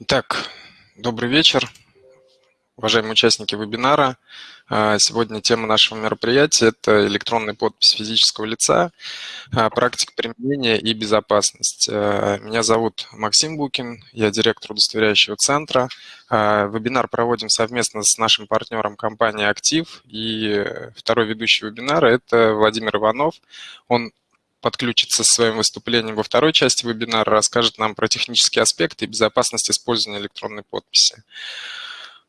Итак, добрый вечер, уважаемые участники вебинара. А, сегодня тема нашего мероприятия – это электронная подпись физического лица, а, практика применения и безопасность. А, меня зовут Максим Букин, я директор удостоверяющего центра. Вебинар проводим совместно с нашим партнером компанией «Актив». И второй ведущий вебинара – это Владимир Иванов. Он подключится со своим выступлением во второй части вебинара, расскажет нам про технические аспекты и безопасность использования электронной подписи.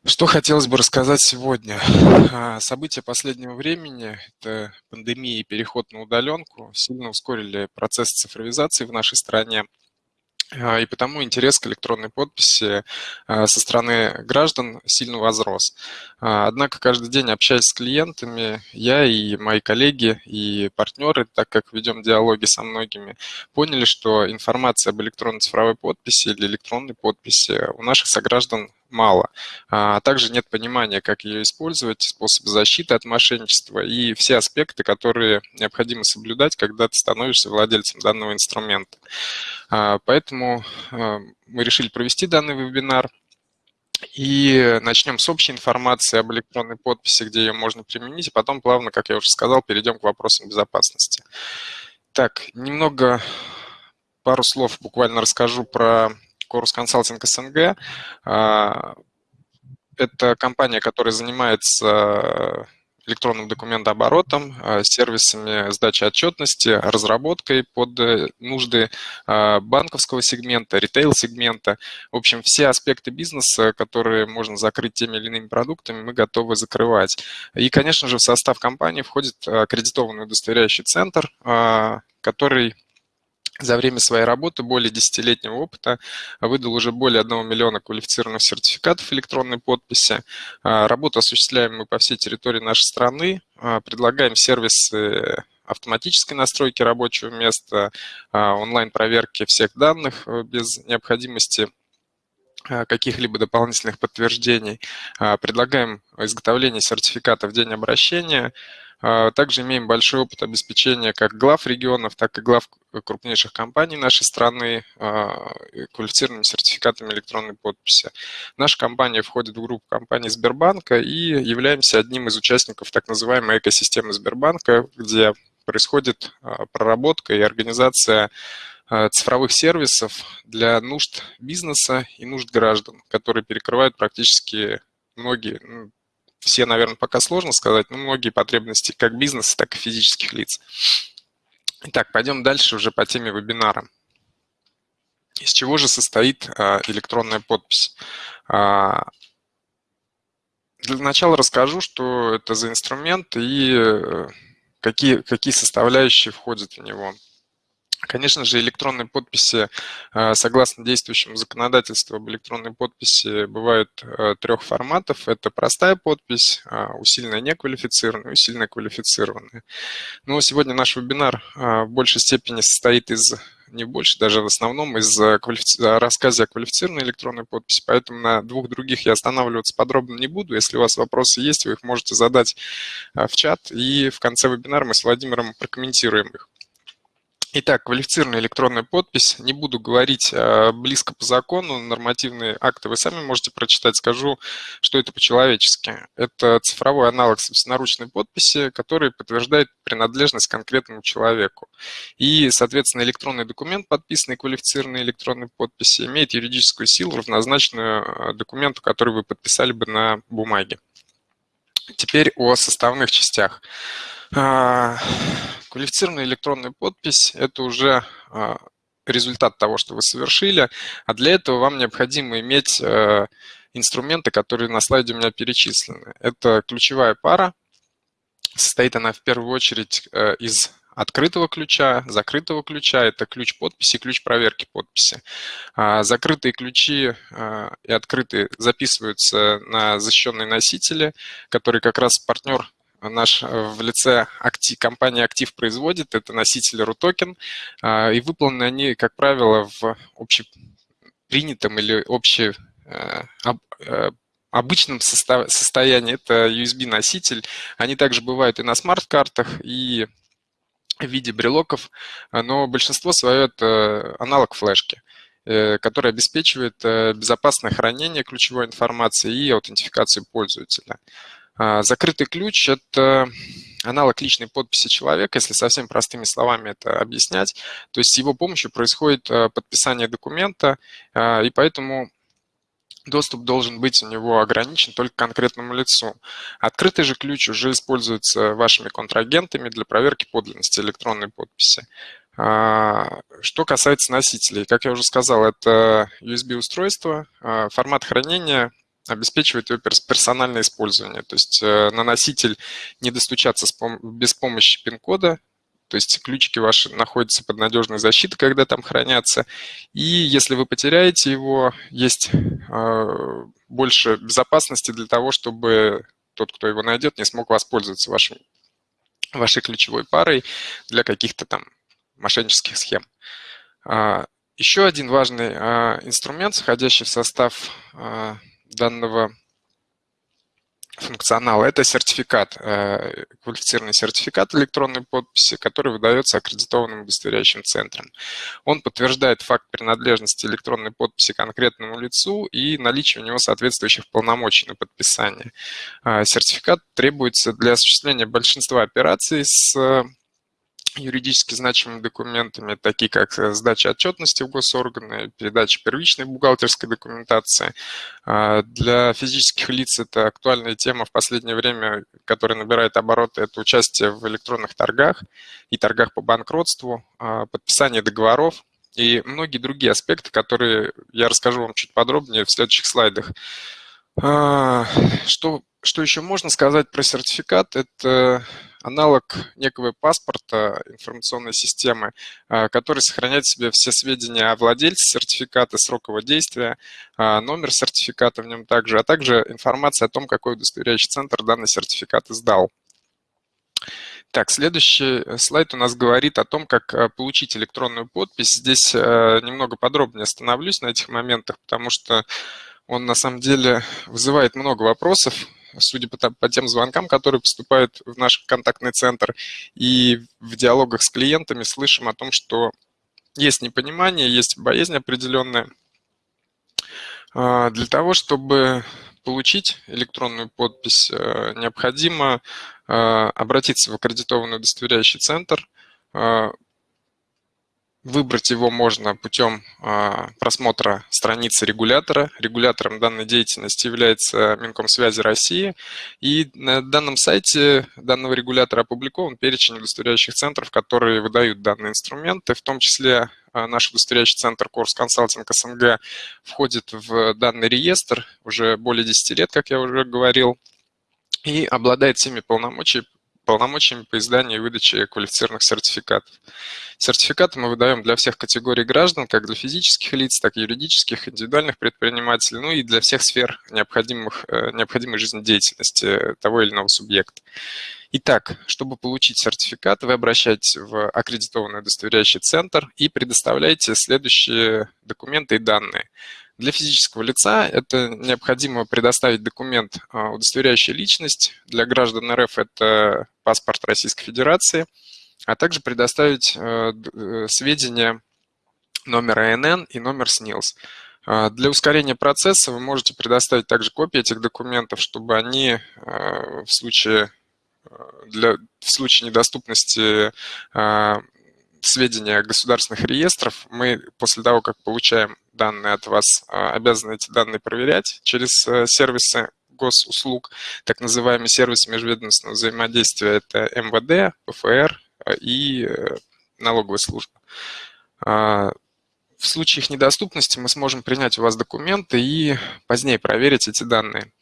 Что хотелось бы рассказать сегодня? А, события последнего времени, это пандемия и переход на удаленку, сильно ускорили процесс цифровизации в нашей стране. А, и потому интерес к электронной подписи а, со стороны граждан сильно возрос. А, однако каждый день общаясь с клиентами, я и мои коллеги и партнеры, так как ведем диалоги со многими, поняли, что информация об электронной цифровой подписи или электронной подписи у наших сограждан мало. А также нет понимания, как ее использовать, способы защиты от мошенничества и все аспекты, которые необходимо соблюдать, когда ты становишься владельцем данного инструмента. А, поэтому а, мы решили провести данный вебинар. И начнем с общей информации об электронной подписи, где ее можно применить, и потом плавно, как я уже сказал, перейдем к вопросам безопасности. Так, немного, пару слов буквально расскажу про Корус Консалтинг СНГ. А, это компания, которая занимается электронным документооборотом, а, сервисами сдачи отчетности, разработкой под э, нужды а, банковского сегмента, ритейл-сегмента. В общем, все аспекты бизнеса, которые можно закрыть теми или иными продуктами, мы готовы закрывать. И, конечно же, в состав компании входит аккредитованный удостоверяющий центр, который за время своей работы, более десятилетнего опыта, выдал уже более 1 миллиона квалифицированных сертификатов электронной подписи. А, работу осуществляем мы по всей территории нашей страны, а, предлагаем сервисы автоматической настройки рабочего места, а, онлайн-проверки всех данных э, без необходимости каких-либо дополнительных подтверждений. Предлагаем изготовление сертификата в день обращения, также имеем большой опыт обеспечения как глав регионов, так и глав крупнейших компаний нашей страны а, квалифицированными сертификатами электронной подписи. Наша компания входит в группу компаний Сбербанка и являемся одним из участников так называемой экосистемы Сбербанка, где происходит а, проработка и организация цифровых сервисов для нужд бизнеса и нужд граждан, которые перекрывают практически многие, ну, все, наверное, пока сложно сказать, но многие потребности как бизнеса, так и физических лиц. Итак, пойдем дальше уже по теме вебинара. Из чего же состоит а, электронная подпись? А, для начала расскажу, что это за инструмент и э, какие, какие составляющие входят в него. Конечно же, электронные подписи, э, согласно действующему законодательству об электронной подписи, бывают э, трех форматов. Это простая подпись, э, усиленная неквалифицированная, усиленная квалифицированная. Но сегодня наш вебинар в большей степени состоит из не больше, даже в основном из рассказа о квалифицированной электронной подписи, поэтому на двух других я останавливаться подробно не буду. Если у вас вопросы есть, вы их можете задать в чат, и в конце вебинара мы с Владимиром прокомментируем их. Итак, квалифицированная электронная подпись. Не буду говорить а, близко по закону, нормативные акты вы сами можете прочитать. Скажу, что это по-человечески. Это цифровой аналог собственноручной подписи, который подтверждает принадлежность конкретному человеку. И, соответственно, электронный документ, подписанный квалифицированной электронной подписи, имеет юридическую силу, равнозначную а, документу, который вы подписали бы на бумаге. Теперь о составных частях. Квалифицированная электронная подпись – это уже а, результат того, что вы совершили, а для этого вам необходимо иметь э, инструменты, которые на слайде у меня перечислены. Это ключевая пара, состоит она в первую очередь э, из открытого ключа, закрытого ключа, это ключ подписи, ключ проверки подписи. А, закрытые ключи и открытые записываются на защищенные носители, которые как раз партнер наш э, в лице актив, компании «Актив» производит, это носители RUTOKEN, а, и выполнены они, как правило, в общепринятом или обще э, э, обычном состоянии. Это USB-носитель. Они также бывают и на смарт-картах, и в виде брелоков, но большинство свое это аналог флешки. который обеспечивает безопасное хранение ключевой информации и аутентификацию пользователя. Закрытый ключ – это аналог личной подписи человека, если совсем простыми словами это объяснять. То есть с его помощью происходит подписание документа, и поэтому доступ должен быть у него ограничен только конкретному лицу. Открытый же ключ уже используется вашими контрагентами для проверки подлинности электронной подписи. А, что касается носителей, как я уже сказал, это USB-устройство, а, формат хранения обеспечивает его персональное использование. То есть э, на носитель не достучаться без помощи пин-кода, то есть ключики ваши находятся под надежной защитой, когда там хранятся. И если вы потеряете его, есть э, больше безопасности для того, чтобы тот, кто его найдет, не смог воспользоваться вашим, вашей ключевой парой для каких-то там мошеннических схем. А, еще один важный а, инструмент, входящий в состав а, данного функционал. Это сертификат, э, квалифицированный сертификат электронной подписи, который выдается аккредитованным удостоверяющим центром. Он подтверждает факт принадлежности электронной подписи конкретному лицу и наличие у него соответствующих полномочий на подписание. Э, сертификат требуется для осуществления большинства операций с юридически значимыми документами, такие как э, сдача отчетности в госорганы, передача первичной бухгалтерской документации. А, для физических лиц это актуальная тема в последнее время, которая набирает обороты, это участие в электронных торгах и торгах по банкротству, а, подписание договоров и многие другие аспекты, которые я расскажу вам чуть подробнее в следующих слайдах. А, что, что еще можно сказать про сертификат? Это аналог некого паспорта информационной системы, а, который сохраняет в себе все сведения о владельце сертификата, срок его действия, а, номер сертификата в нем также, а также информация о том, какой удостоверяющий центр данный сертификат издал. Так, следующий слайд у нас говорит о том, как а, получить электронную подпись. Здесь немного подробнее остановлюсь на этих моментах, потому что он на самом деле вызывает много вопросов судя по, по тем звонкам, которые поступают в наш контактный центр, и в диалогах с клиентами слышим о том, что есть непонимание, есть боязнь определенная. А, для того, чтобы получить электронную подпись, э, необходимо э, обратиться в аккредитованный удостоверяющий центр, э, Выбрать его можно путем а, просмотра страницы регулятора. Регулятором данной деятельности является Минкомсвязи России. И на данном сайте данного регулятора опубликован перечень удостоверяющих центров, которые выдают данные инструменты, в том числе а, наш удостоверяющий центр Корс Консалтинг СНГ входит в данный реестр уже более 10 лет, как я уже говорил, и обладает всеми полномочиями полномочиями по изданию и выдаче квалифицированных сертификатов. Сертификаты мы выдаем для всех категорий граждан, как для физических лиц, так и юридических, индивидуальных предпринимателей, ну и для всех сфер необходимых, э, необходимой жизнедеятельности того или иного субъекта. Итак, чтобы получить сертификат, вы обращаетесь в аккредитованный удостоверяющий центр и предоставляете следующие документы и данные. Для физического лица это необходимо предоставить документ, а, удостоверяющий личность. Для граждан РФ это паспорт Российской Федерации, а также предоставить э, э, сведения номер АНН и номер СНИЛС. А, для ускорения процесса вы можете предоставить также копии этих документов, чтобы они э, в случае, для, в случае недоступности сведения государственных реестров, мы после того, как получаем данные от вас, а, обязаны эти данные проверять через э, сервисы госуслуг, так называемый сервис межведомственного взаимодействия, это МВД, ПФР э, и э, налоговая служба. А, в случае их недоступности мы сможем принять у вас документы и позднее проверить эти данные.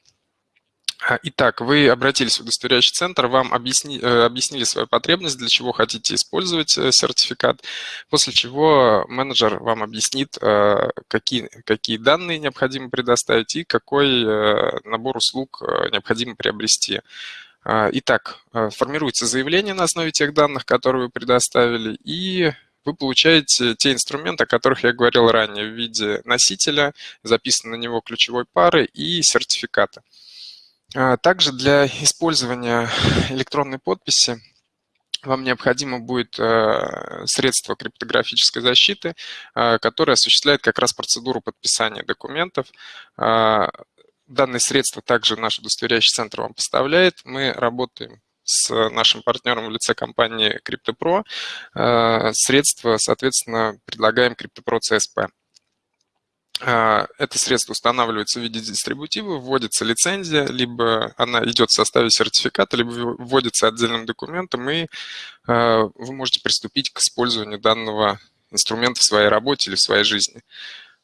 А, итак, вы обратились в удостоверяющий центр, вам объясни, э, объяснили свою потребность, для чего хотите использовать э, сертификат, после чего менеджер вам объяснит, э, какие, какие данные необходимо предоставить и какой набор услуг необходимо приобрести. А, итак, формируется заявление на основе тех данных, которые вы предоставили, и вы получаете те инструменты, о которых я говорил ранее, в виде носителя, записанной на него ключевой пары и сертификата. А, также для использования электронной подписи вам необходимо будет средство криптографической защиты, которое осуществляет как раз процедуру подписания документов. Данное средство также наш удостоверяющий центр вам поставляет. Мы работаем с нашим партнером в лице компании CryptoPro. Э, средства, соответственно, предлагаем CryptoPro CSP. Э, это средство устанавливается в виде дистрибутива, вводится лицензия, либо она идет в составе сертификата, либо вводится отдельным документом, и э, вы можете приступить к использованию данного инструмента в своей работе или в своей жизни.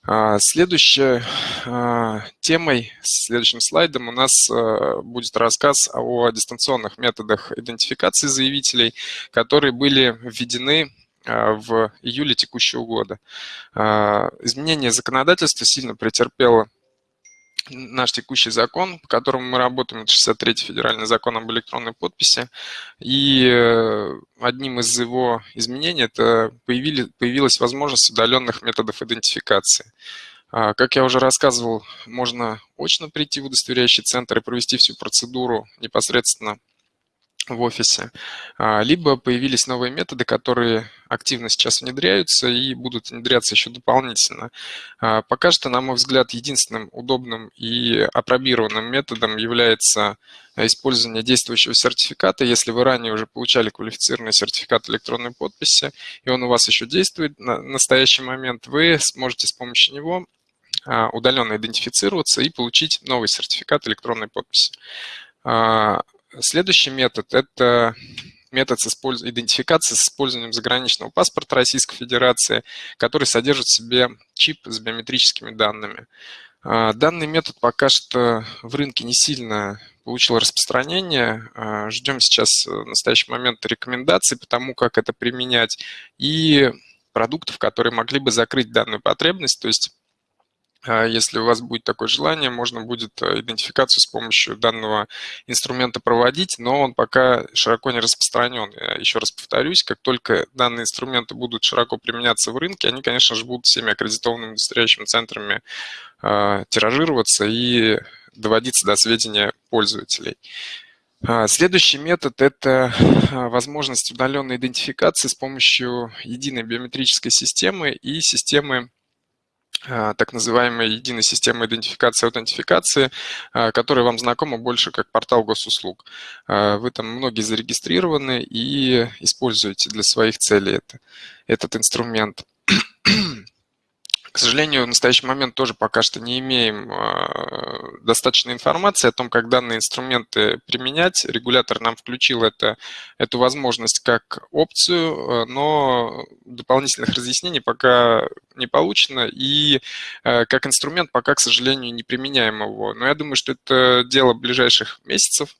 А, следующей а, темой, следующим слайдом у нас а, будет рассказ о дистанционных методах идентификации заявителей, которые были введены в июле текущего года. Изменение законодательства сильно претерпело наш текущий закон, по которому мы работаем, это 63-й федеральный закон об электронной подписи. И э, одним из его изменений это появили, появилась возможность удаленных методов идентификации. А, как я уже рассказывал, можно очно прийти в удостоверяющий центр и провести всю процедуру непосредственно в офисе, а, либо появились новые методы, которые активно сейчас внедряются и будут внедряться еще дополнительно. А, пока что, на мой взгляд, единственным удобным и опробированным методом является использование действующего сертификата. Если вы ранее уже получали квалифицированный сертификат электронной подписи, и он у вас еще действует на настоящий момент, вы сможете с помощью него а, удаленно идентифицироваться и получить новый сертификат электронной подписи. Следующий метод – это метод с использ... идентификации с использованием заграничного паспорта Российской Федерации, который содержит в себе чип с биометрическими данными. А, данный метод пока что в рынке не сильно получил распространение. А, ждем сейчас в настоящий момент рекомендаций по тому, как это применять, и продуктов, которые могли бы закрыть данную потребность, то есть если у вас будет такое желание, можно будет э, идентификацию с помощью данного инструмента проводить, но он пока широко не распространен. Еще раз повторюсь, как только данные инструменты будут широко применяться в рынке, они, конечно же, будут всеми аккредитованными удостоверяющими центрами э, тиражироваться и доводиться до сведения пользователей. А, следующий метод – это возможность удаленной идентификации с помощью единой биометрической системы и системы а, так называемой единой системы идентификации и аутентификации, а, которая вам знакома больше как портал госуслуг. А, вы там многие зарегистрированы и используете для своих целей это, этот инструмент. К сожалению, в настоящий момент тоже пока что не имеем а, достаточной информации о том, как данные инструменты применять. Регулятор нам включил это, эту возможность как опцию, а, но дополнительных разъяснений пока не получено. И а, как инструмент пока, к сожалению, не применяем его. Но я думаю, что это дело ближайших месяцев.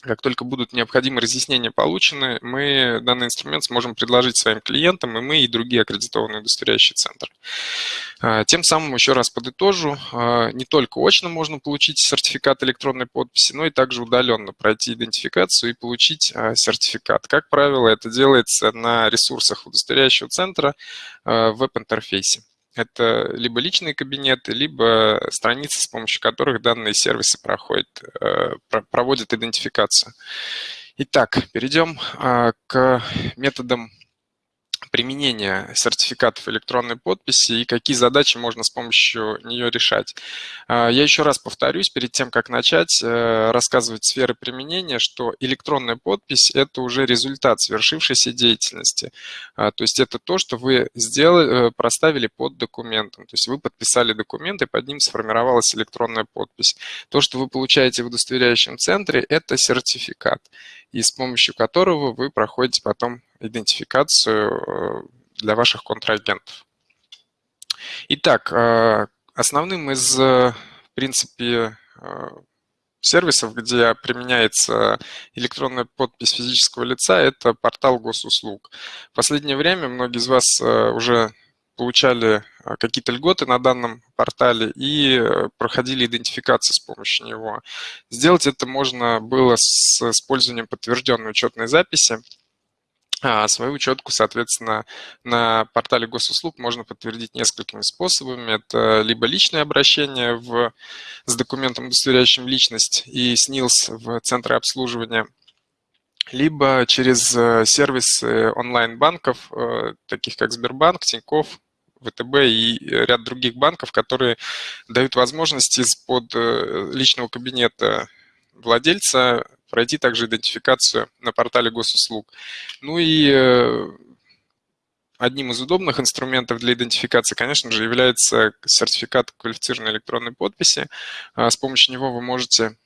Как только будут необходимые разъяснения получены, мы данный инструмент сможем предложить своим клиентам, и мы, и другие аккредитованные удостоверяющие центры. А, тем самым, еще раз подытожу, а, не только очно можно получить сертификат электронной подписи, но и также удаленно пройти идентификацию и получить а, сертификат. Как правило, это делается на ресурсах удостоверяющего центра в веб-интерфейсе. Это либо личные кабинеты, либо страницы, с помощью которых данные сервисы проходят, э, проводят идентификацию. Итак, перейдем а, к методам применения сертификатов электронной подписи и какие задачи можно с помощью нее решать. А, я еще раз повторюсь, перед тем, как начать э, рассказывать сферы применения, что электронная подпись – это уже результат свершившейся деятельности. А, то есть это то, что вы сделали, э, проставили под документом. То есть вы подписали документ, и под ним сформировалась электронная подпись. То, что вы получаете в удостоверяющем центре – это сертификат, и с помощью которого вы проходите потом идентификацию э, для ваших контрагентов. Итак, э, основным из, в принципе, э, сервисов, где применяется электронная подпись физического лица, это портал госуслуг. В последнее время многие из вас уже получали какие-то льготы на данном портале и проходили идентификацию с помощью него. Сделать это можно было с использованием подтвержденной учетной записи. А свою учетку, соответственно, на портале госуслуг можно подтвердить несколькими способами. Это либо личное обращение в, с документом, удостоверяющим личность, и СНИЛС в центры обслуживания, либо через сервисы онлайн-банков, таких как Сбербанк, Тинькофф, ВТБ и ряд других банков, которые дают возможность из-под личного кабинета владельца пройти также идентификацию на портале госуслуг. Ну и э, одним из удобных инструментов для идентификации, конечно же, является сертификат квалифицированной электронной подписи. А, с помощью него вы можете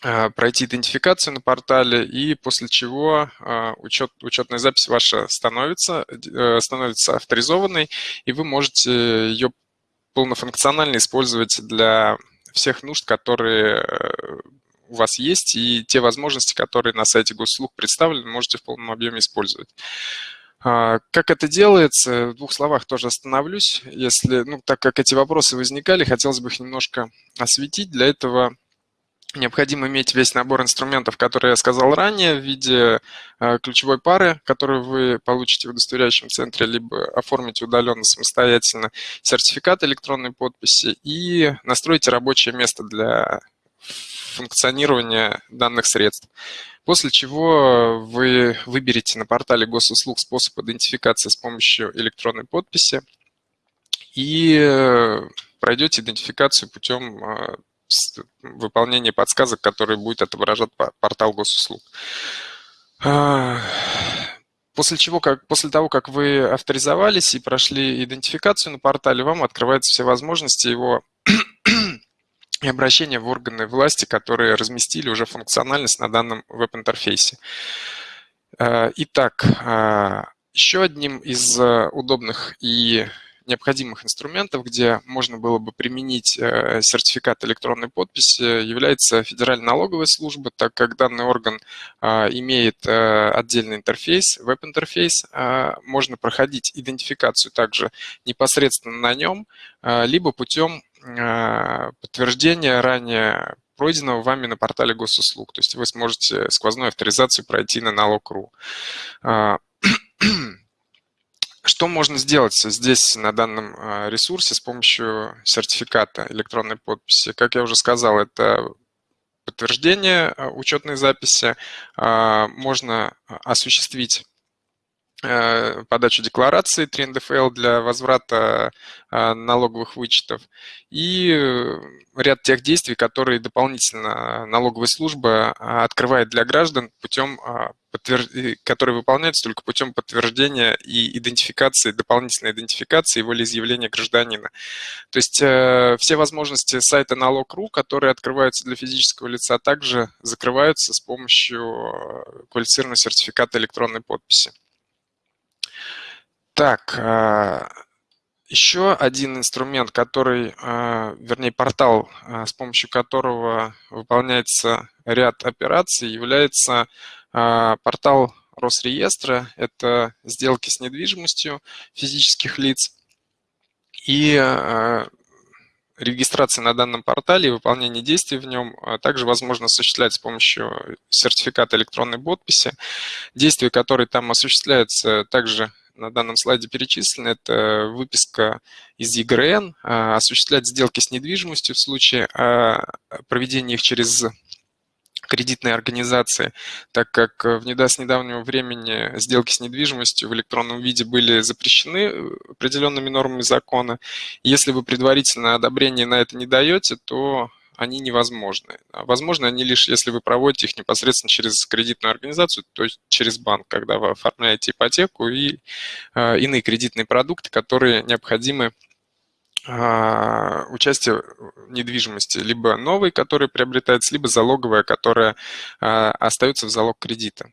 а, пройти идентификацию на портале, и после чего а, учет, учетная запись ваша становится, э, становится авторизованной, и вы можете ее полнофункционально использовать для всех нужд, которые э, у вас есть, и те возможности, которые на сайте госуслуг представлены, можете в полном объеме использовать. А, как это делается? В двух словах тоже остановлюсь. Если, ну, так как эти вопросы возникали, хотелось бы их немножко осветить. Для этого необходимо иметь весь набор инструментов, которые я сказал ранее, в виде а, ключевой пары, которую вы получите в удостоверяющем центре, либо оформите удаленно самостоятельно, сертификат электронной подписи и настроите рабочее место для функционирования данных средств. После чего вы выберете на портале госуслуг способ идентификации с помощью электронной подписи и э, пройдете идентификацию путем э, выполнения подсказок, которые будет отображать портал госуслуг. А, после чего, как, после того, как вы авторизовались и прошли идентификацию на портале, вам открываются все возможности его и обращения в органы власти, которые разместили уже функциональность на данном веб-интерфейсе. Э, итак, э, еще одним из э, удобных и необходимых инструментов, где можно было бы применить сертификат электронной подписи, является Федеральная налоговая служба, так как данный орган имеет отдельный интерфейс, веб-интерфейс, можно проходить идентификацию также непосредственно на нем, либо путем подтверждение ранее пройденного вами на портале госуслуг. То есть вы сможете сквозную авторизацию пройти на налог.ру. А, что можно сделать здесь, на данном а, ресурсе, с помощью сертификата электронной подписи? Как я уже сказал, это подтверждение учетной записи. Можно осуществить подачу декларации 3 НДФЛ для возврата э, налоговых вычетов и э, ряд тех действий, которые дополнительно налоговая служба открывает для граждан путем которые выполняются только путем подтверждения и идентификации, дополнительной идентификации и волеизъявления гражданина. То есть все возможности сайта налог.ру, которые открываются для физического лица, также закрываются с помощью квалифицированного сертификата электронной подписи. Так, а, еще один инструмент, который, а, вернее, портал, а, с помощью которого выполняется ряд операций, является портал Росреестра. Это сделки с недвижимостью физических лиц. И регистрация на данном портале и выполнение действий в нем также возможно осуществлять с помощью сертификата электронной подписи. Действия, которые там осуществляются, также на данном слайде перечислены, это выписка из ЕГРН, а, осуществлять сделки с недвижимостью в случае а, проведения их через кредитные организации, так как в с недавнего времени сделки с недвижимостью в электронном виде были запрещены э, определенными нормами закона. Если вы предварительно одобрение на это не даете, то они невозможны. А возможно они лишь, если вы проводите их непосредственно через кредитную организацию, то есть через банк, когда вы оформляете ипотеку и э, иные кредитные продукты, которые необходимы э, участие недвижимости, либо новой, которая приобретается, либо залоговая, которая э, остается в залог кредита.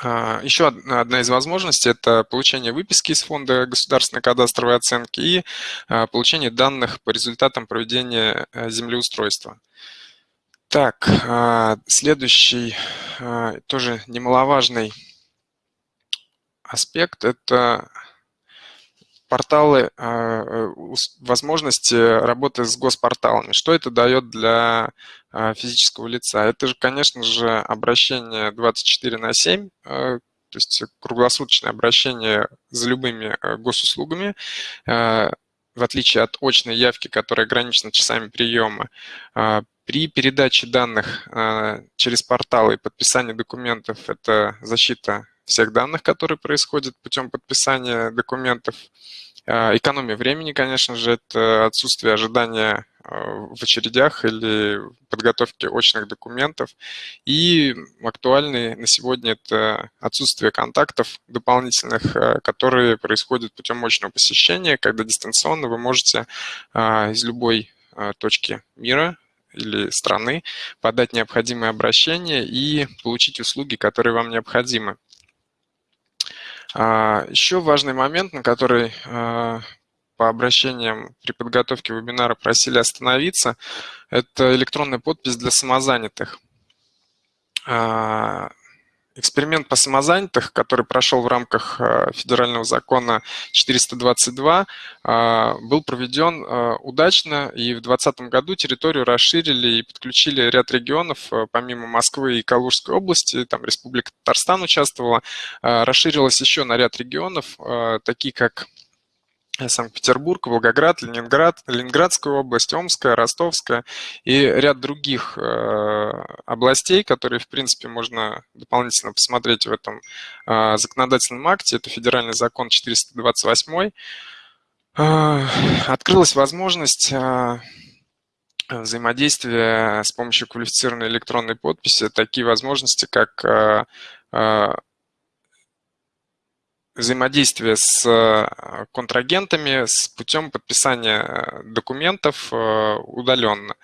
А, Еще одна из возможностей – это получение выписки из фонда государственной кадастровой оценки и а, получение данных по результатам проведения э, землеустройства. Так, а, следующий тоже немаловажный аспект – это порталы, э, возможности работы с госпорталами. Что это дает для а, физического лица. Это же, конечно же, обращение 24 на 7, э, то есть круглосуточное обращение за любыми э, госуслугами. Э, в отличие от очной явки, которая ограничена часами приема, при передаче данных через портал и подписании документов это защита всех данных, которые происходят путем подписания документов. Экономия времени, конечно же, это отсутствие ожидания в очередях или подготовки очных документов. И актуальный на сегодня это отсутствие контактов дополнительных, которые происходят путем очного посещения, когда дистанционно вы можете из любой точки мира или страны подать необходимые обращения и получить услуги, которые вам необходимы. А, Еще важный момент, на который а, по обращениям при подготовке вебинара просили остановиться, это электронная подпись для самозанятых. Эксперимент по самозанятых, который прошел в рамках э, федерального закона 422, э, был проведен э, удачно, и в 2020 году территорию расширили и подключили ряд регионов, помимо Москвы и Калужской области, там Республика Татарстан участвовала, расширилась еще на ряд регионов, такие как Санкт-Петербург, Волгоград, Ленинград, Ленинградская область, Омская, Ростовская и ряд других э, областей, которые, в принципе, можно дополнительно посмотреть в этом э, законодательном акте. Это федеральный закон 428. Э, открылась возможность взаимодействия с помощью квалифицированной электронной подписи, такие возможности, как взаимодействие с э, контрагентами с путем подписания э, документов э, удаленно.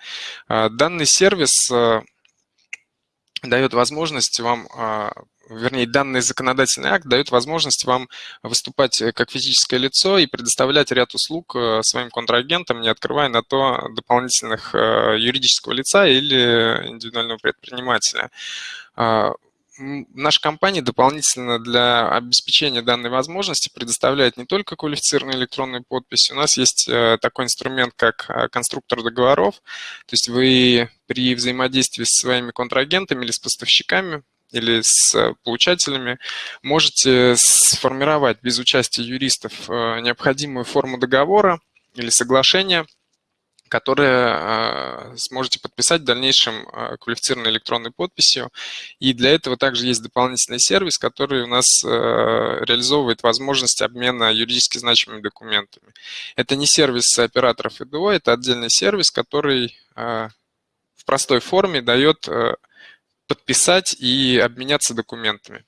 Данный сервис дает возможность вам вернее, данный законодательный акт дает возможность вам выступать как физическое лицо и предоставлять ряд услуг своим контрагентам, не открывая на то дополнительных юридического лица или индивидуального предпринимателя наша компания дополнительно для обеспечения данной возможности предоставляет не только квалифицированную электронную подпись, у нас есть э, такой инструмент, как э, конструктор договоров, то есть вы при взаимодействии с своими контрагентами или с поставщиками или с получателями можете сформировать без участия юристов э, необходимую форму договора или соглашения, которые а, сможете подписать в дальнейшем а, квалифицированной электронной подписью. И для этого также есть дополнительный сервис, который у нас а, реализовывает возможность обмена юридически значимыми документами. Это не сервис операторов ИДО, это отдельный сервис, который в простой форме дает подписать и обменяться документами.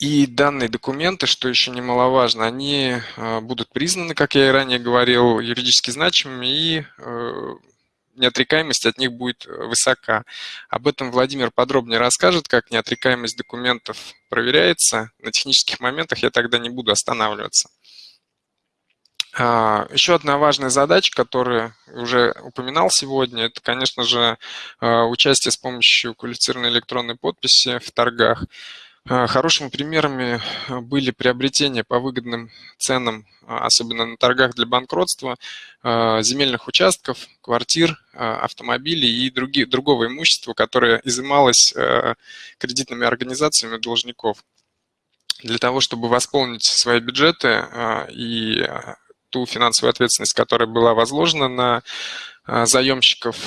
И данные документы, что еще немаловажно, они а, будут признаны, как я и ранее говорил, юридически значимыми, и э, неотрекаемость от них будет высока. Об этом Владимир подробнее расскажет, как неотрекаемость документов проверяется. На технических моментах я тогда не буду останавливаться. А, еще одна важная задача, которую уже упоминал сегодня, это, конечно же, участие с помощью квалифицированной электронной подписи в торгах. А, хорошими примерами а, были приобретения по выгодным ценам, а, особенно на торгах для банкротства, земельных участков, квартир, автомобилей и другие, другого имущества, которое изымалось кредитными организациями должников. Для того, чтобы восполнить свои бюджеты и ту финансовую ответственность, которая была возложена на заемщиков,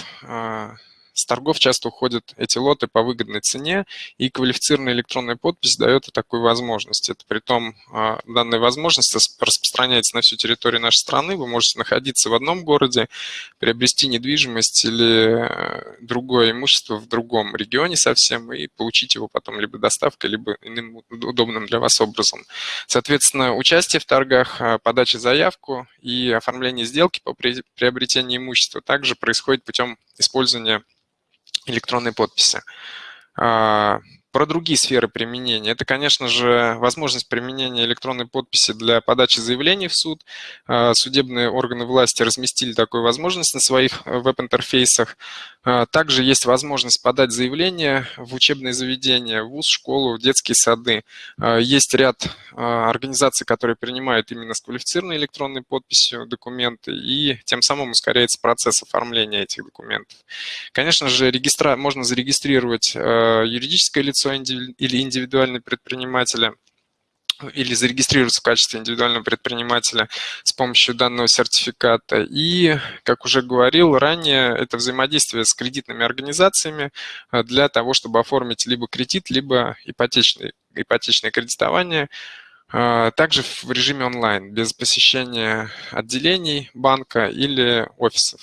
с торгов часто уходят эти лоты по выгодной цене, и квалифицированная электронная подпись дает такую возможность. Это при том, а, данная возможность распространяется на всю территорию нашей страны. Вы можете находиться в одном городе, приобрести недвижимость или э, другое имущество в другом регионе совсем и получить его потом либо доставкой, либо иным удобным для вас образом. Соответственно, участие в торгах, а, подача заявку и оформление сделки по приобретению имущества также происходит путем использования электронной подписи. А, про другие сферы применения. Это, конечно же, возможность применения электронной подписи для подачи заявлений в суд. А, судебные органы власти разместили такую возможность на своих э, веб-интерфейсах. А, также есть возможность подать заявление в учебные заведения, в ВУЗ, школу, в детские сады. Есть ряд организаций, которые принимают именно с квалифицированной электронной подписью документы, и тем самым ускоряется процесс оформления этих документов. Конечно же, регистра... можно зарегистрировать юридическое лицо или индивидуальные предприниматели или зарегистрироваться в качестве индивидуального предпринимателя с помощью данного сертификата. И, как уже говорил ранее, это взаимодействие с кредитными организациями э, для того, чтобы оформить либо кредит, либо ипотечный, ипотечное кредитование, э, также в режиме онлайн, без посещения отделений банка или офисов.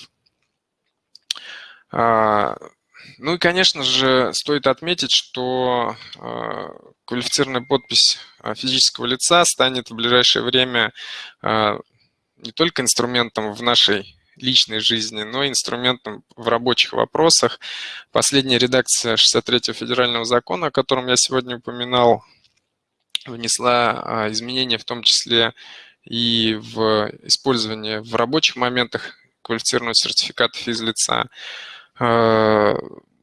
Ну и, конечно же, стоит отметить, что э, квалифицированная подпись э, физического лица станет в ближайшее время э, не только инструментом в нашей личной жизни, но и инструментом в рабочих вопросах. Последняя редакция 63-го федерального закона, о котором я сегодня упоминал, внесла изменения в том числе и в использование в рабочих моментах квалифицированного сертификата физлица. Э,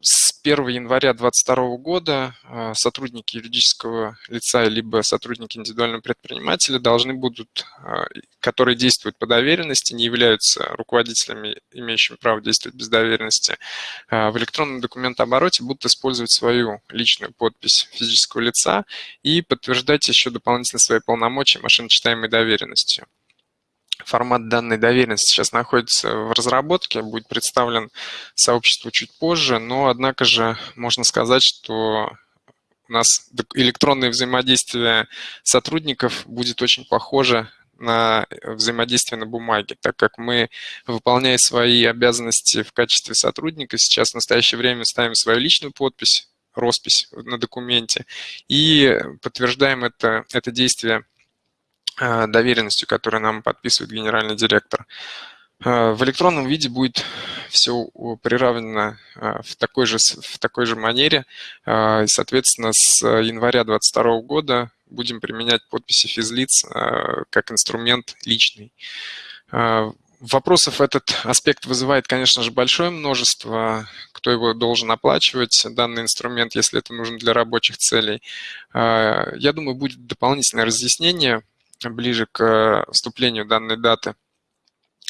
с 1 января 2022 года э, сотрудники юридического лица либо сотрудники индивидуального предпринимателя должны будут, э, которые действуют по доверенности, не являются руководителями, имеющими право действовать без доверенности, в электронном документообороте будут использовать свою личную подпись физического лица и подтверждать еще дополнительно свои полномочия машиночитаемой доверенностью формат данной доверенности сейчас находится в разработке, будет представлен сообществу чуть позже, но однако же можно сказать, что у нас электронное взаимодействие сотрудников будет очень похоже на взаимодействие на бумаге, так как мы, выполняя свои обязанности в качестве сотрудника, сейчас в настоящее время ставим свою личную подпись, роспись на документе и подтверждаем это, это действие Э, доверенностью, которую нам подписывает генеральный директор. Э, в электронном виде будет все приравнено э, в такой же, в такой же манере. И, соответственно, с января 2022 года будем применять подписи физлиц как инструмент личный. Вопросов этот аспект вызывает, конечно же, большое множество, кто его должен оплачивать, данный инструмент, если это нужно для рабочих целей. Я думаю, будет дополнительное разъяснение ближе к э, вступлению данной даты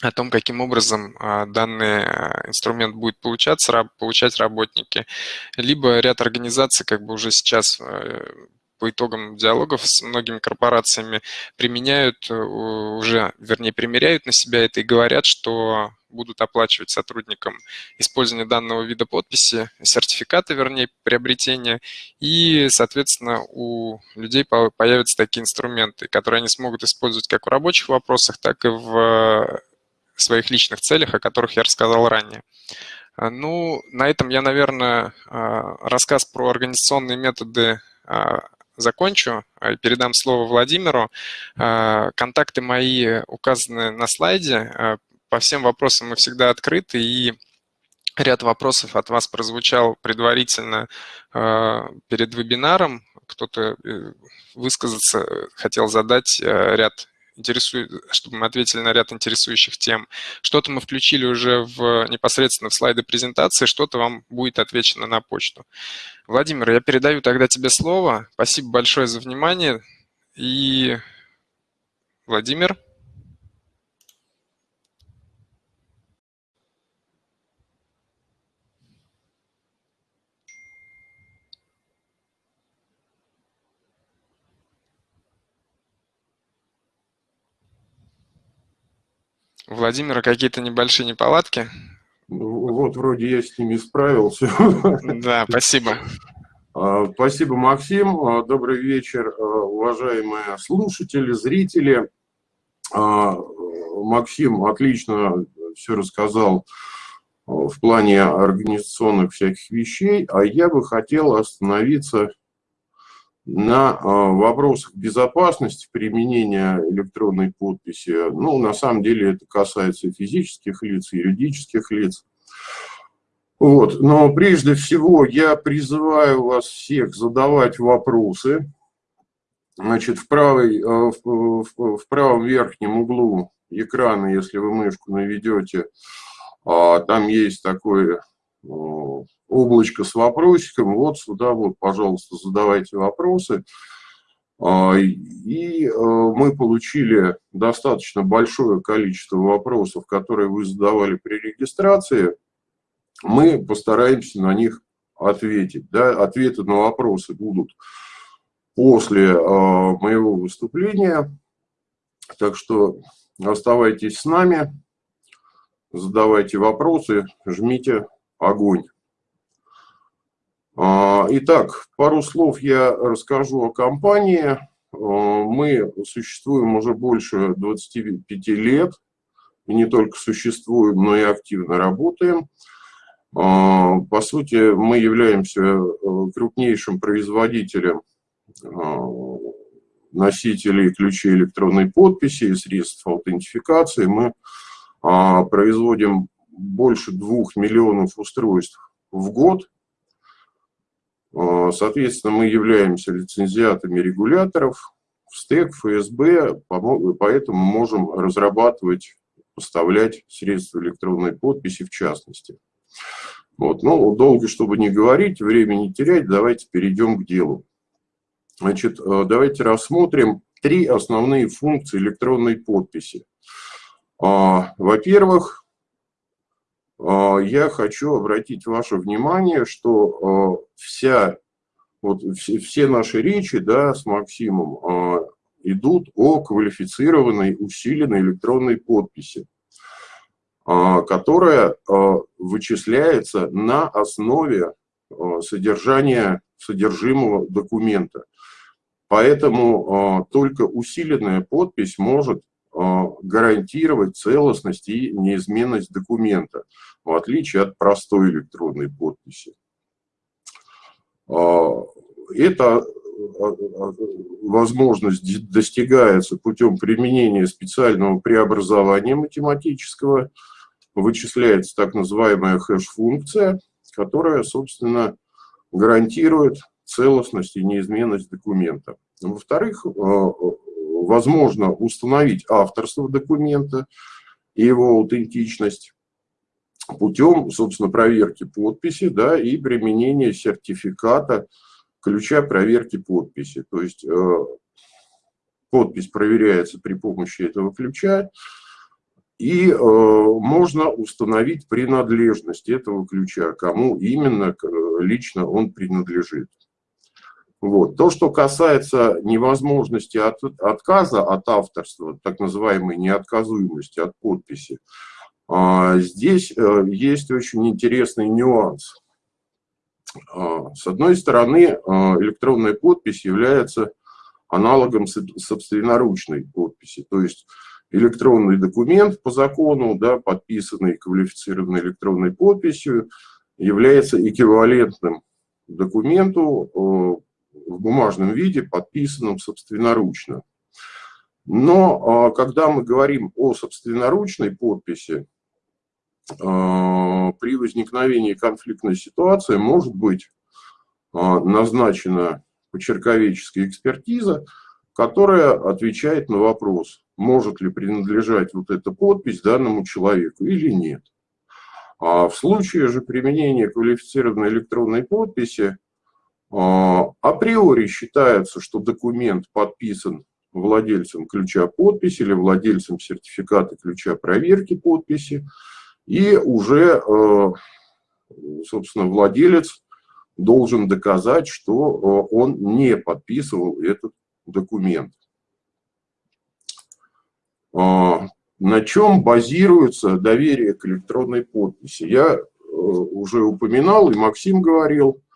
о том, каким образом а, данный э, инструмент будет получаться, получать работники, либо ряд организаций как бы уже сейчас э, по итогам диалогов с многими корпорациями применяют уже, вернее, примеряют на себя это и говорят, что будут оплачивать сотрудникам использование данного вида подписи, сертификаты, вернее, приобретения, и, соответственно, у людей появятся такие инструменты, которые они смогут использовать как в рабочих вопросах, так и в своих личных целях, о которых я рассказал ранее. Ну, на этом я, наверное, рассказ про организационные методы закончу и передам слово Владимиру. Контакты мои указаны на слайде по всем вопросам мы всегда открыты, и ряд вопросов от вас прозвучал предварительно перед вебинаром. Кто-то э, высказаться хотел задать ряд интересует, чтобы мы ответили на ряд интересующих тем. Что-то мы включили уже в, непосредственно в слайды презентации, что-то вам будет отвечено на почту. Владимир, я передаю тогда тебе слово. Спасибо большое за внимание. И Владимир. У Владимира какие-то небольшие неполадки? Вот, вроде я с ними справился. Да, спасибо. А, спасибо, Максим. А, добрый вечер, а, уважаемые слушатели, зрители. Максим отлично все рассказал в плане организационных всяких вещей, а я бы хотел остановиться на а, вопросах безопасности применения электронной подписи, ну, на самом деле это касается и физических лиц, и юридических лиц. Вот. Но прежде всего я призываю вас всех задавать вопросы. Значит, в, правой, а, в, в, правом верхнем углу экрана, если вы мышку наведете, а, там есть такое облачко с вопросиком, вот сюда вот, пожалуйста, задавайте вопросы. А, и э, мы получили достаточно большое количество вопросов, которые вы задавали при регистрации. Мы постараемся на них ответить. Да? Ответы на вопросы будут после моего выступления. Так что оставайтесь с нами, задавайте вопросы, жмите огонь. Итак, пару слов я расскажу о компании. Мы существуем уже больше 25 лет. И не только существуем, но и активно работаем. По сути, мы являемся э, крупнейшим производителем носителей ключей электронной подписи и средств аутентификации. Мы производим больше двух миллионов устройств в год. Соответственно, мы являемся лицензиатами регуляторов, в стек, ФСБ, поэтому можем разрабатывать, поставлять средства электронной подписи в частности. Вот. Ну, долго, чтобы не говорить, времени не терять, давайте перейдем к делу. Значит, э, давайте рассмотрим три основные функции электронной подписи. А, во-первых, а, я хочу обратить ваше внимание, что э, вся вот все, все наши речи да, с Максимом э, идут о квалифицированной, усиленной электронной подписи, которая вычисляется на основе содержания содержимого документа. Поэтому только усиленная подпись может гарантировать целостность и неизменность документа, в отличие от простой электронной подписи. А, эта а, а, возможность достигается путем применения специального преобразования математического. Вычисляется так называемая хэш-функция, которая, собственно, гарантирует целостность и неизменность документа. Во-вторых, возможно установить авторство документа и его аутентичность путем, собственно, проверки подписи да, и применения сертификата ключа проверки подписи. То есть э, подпись проверяется при помощи этого ключа, и э, можно установить принадлежность этого ключа, кому именно лично он принадлежит. Вот. То, что касается невозможности от, отказа от авторства, так называемой неотказуемости от подписи, а, здесь э, есть очень интересный нюанс. А, с одной стороны, а, электронная подпись является аналогом собственноручной подписи, то есть электронный документ по закону, да, подписанный квалифицированной электронной подписью, является эквивалентным документу в бумажном виде, подписанным собственноручно. Но когда мы говорим о собственноручной подписи, а, при возникновении конфликтной ситуации может быть а, назначена почерковеческая экспертиза, которая отвечает на вопрос, может ли принадлежать вот эта подпись данному человеку или нет. А в случае же применения квалифицированной электронной подписи а, априори считается, что документ подписан владельцем ключа подписи или владельцем сертификата ключа проверки подписи, и уже, э, собственно, владелец должен доказать, что э, он не подписывал этот документ. А, на чем базируется доверие к электронной подписи? Я э, уже упоминал, и Максим говорил, а,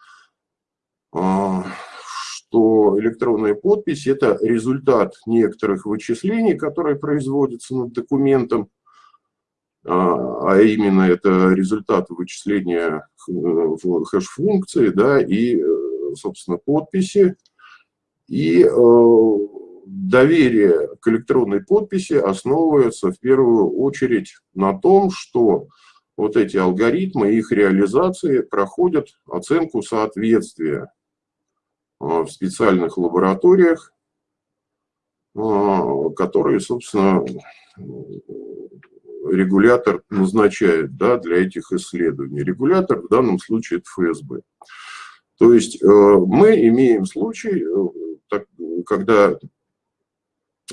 что электронная подпись – это результат некоторых вычислений, которые производятся над документом, а, а именно это результат вычисления э, хэш-функции, да, и, э, собственно, подписи. И э, доверие к электронной подписи основывается в первую очередь на том, что вот эти алгоритмы, их реализации проходят оценку соответствия в специальных лабораториях, которые, собственно, регулятор назначает да, для этих исследований. Регулятор в данном случае это ФСБ. То есть э, мы имеем случай, э, когда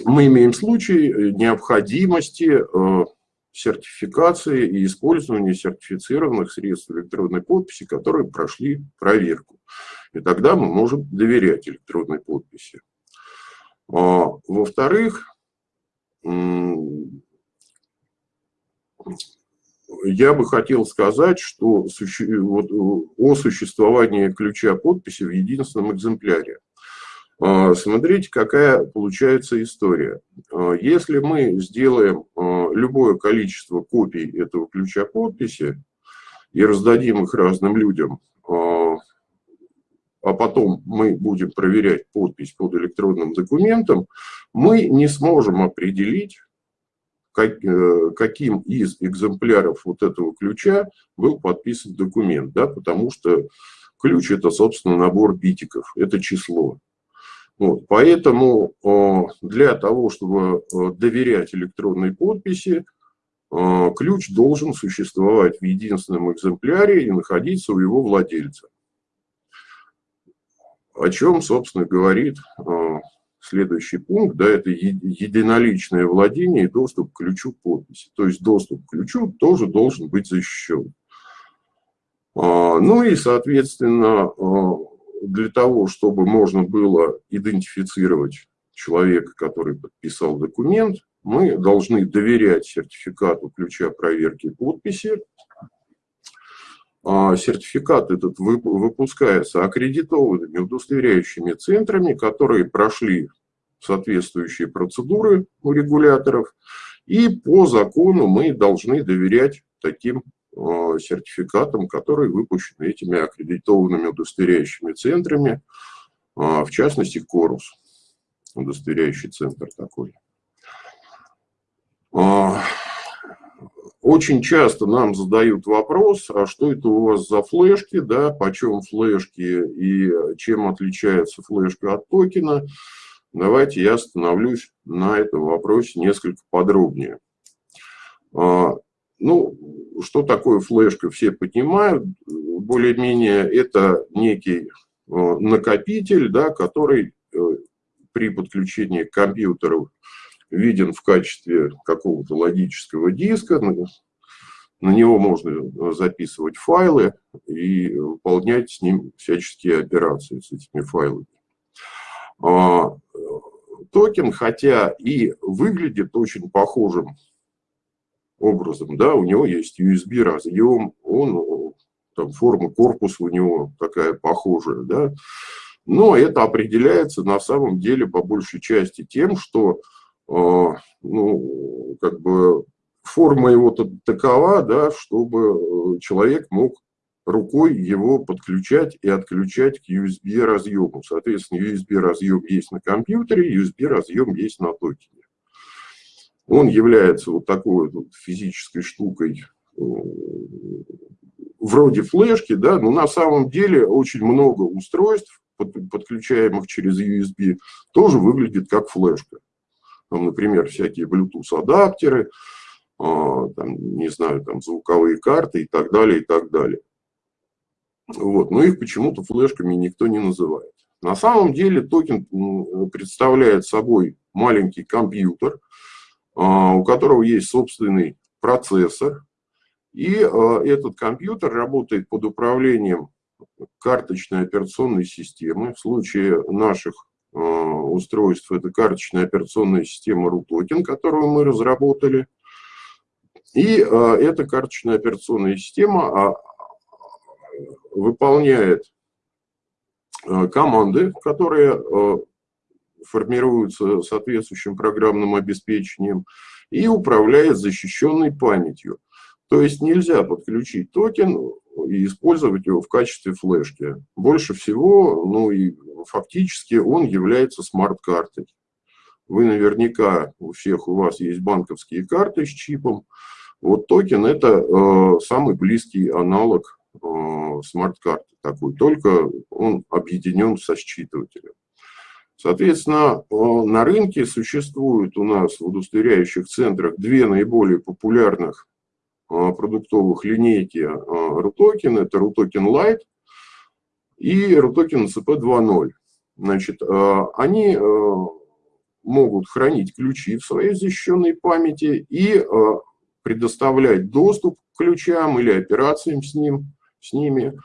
мы имеем случай необходимости э, сертификации и использования сертифицированных средств электронной подписи, которые прошли проверку. И тогда мы можем доверять электронной подписи. А, во-вторых, я бы хотел сказать, что вот, о существовании ключа подписи в единственном экземпляре. А, смотрите, какая получается история. А, если мы сделаем любое количество копий этого ключа подписи и раздадим их разным людям, а потом мы будем проверять подпись под электронным документом, мы не сможем определить, Э, каким из экземпляров вот этого ключа был подписан документ, да, потому что ключ – это, собственно, набор битиков, это число. Вот, поэтому э, для того, чтобы э, доверять электронной подписи, ключ должен существовать в единственном экземпляре и находиться у его владельца. О чем, собственно, говорит следующий пункт, да, это единоличное владение и доступ к ключу подписи. То есть доступ к ключу тоже должен быть защищен. А, ну и, соответственно, а, для того, чтобы можно было идентифицировать человека, который подписал документ, мы должны доверять сертификату ключа проверки подписи. А, сертификат этот выпускается аккредитованными удостоверяющими центрами, которые прошли соответствующие процедуры у регуляторов. И по закону мы должны доверять таким а, сертификатам, которые выпущены этими аккредитованными удостоверяющими центрами, а, в частности, Корус, удостоверяющий центр такой. Очень часто нам задают вопрос, а что это у вас за флешки, да, почем флешки и чем отличается флешка от токена. Давайте я остановлюсь на этом вопросе несколько подробнее. А, ну, что такое флешка, все понимают. Более-менее это некий а, накопитель, да, который э, при подключении к компьютеру виден в качестве какого-то логического диска. На него можно записывать файлы и выполнять с ним всяческие операции с этими файлами. А, токен, хотя и выглядит очень похожим образом, да, у него есть USB разъем, он, там, форма корпуса у него такая похожая, да, но это определяется на самом деле по большей части тем, что, ну, как бы форма его такова, да, чтобы э, человек мог рукой его подключать и отключать к USB разъему. Соответственно, USB разъем есть на компьютере, USB разъем есть на токене. Он является вот такой вот физической штукой, э, вроде флешки, да, но на самом деле очень много устройств, подключаемых через USB, тоже выглядит как флешка. Там, например, всякие Bluetooth-адаптеры, а, там, не знаю, там звуковые карты и так далее, и так далее. Вот. Но их почему-то флешками никто не называет. На самом деле токен представляет собой маленький компьютер, а, у которого есть собственный процессор. И а, этот компьютер работает под управлением карточной операционной системы. В случае наших устройств это карточная операционная система RUTOKEN, которую мы разработали. И эта карточная операционная система выполняет э, команды, которые э, формируются соответствующим программным обеспечением и управляет защищенной памятью. То есть нельзя подключить токен и использовать его в качестве флешки. Больше всего, ну и фактически он является смарт-картой. Вы наверняка, у всех у вас есть банковские карты с чипом. Вот токен это э, самый близкий аналог Э, смарт-карты такой, только он объединен со считывателем. Соответственно, э, на рынке существует у нас в удостоверяющих центрах две наиболее популярных продуктовых линейки RUTOKEN. Это RUTOKEN Lite и RUTOKEN CP2.0. Значит, они могут хранить ключи в своей защищенной памяти и предоставлять доступ к ключам или операциям с ним с ними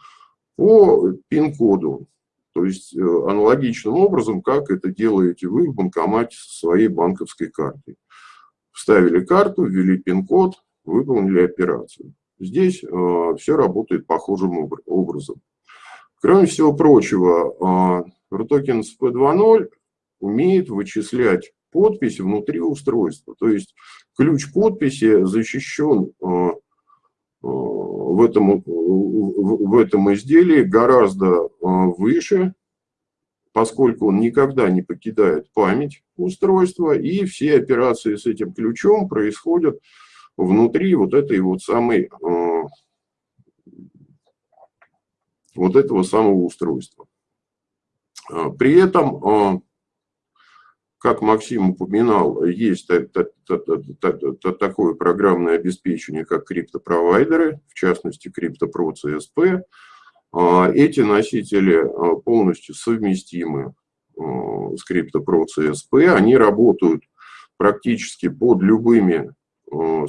по пин-коду. То есть аналогичным образом, как это делаете вы в банкомате со своей банковской картой. Вставили карту, ввели пин-код, выполнили операцию. Здесь все работает похожим образом. Кроме всего прочего, RUTOKEN SP2.0 умеет вычислять подпись внутри устройства. То есть ключ подписи защищен э, э, в этом, в этом изделии гораздо э, выше, поскольку он никогда не покидает память устройства, и все операции с этим ключом происходят внутри вот этой вот самой вот этого самого устройства. При этом как Максим упоминал, есть такое программное обеспечение, как криптопровайдеры, в частности, CryptoPro CSP. А, эти носители а, полностью совместимы а, с CryptoPro CSP. Они работают практически под любыми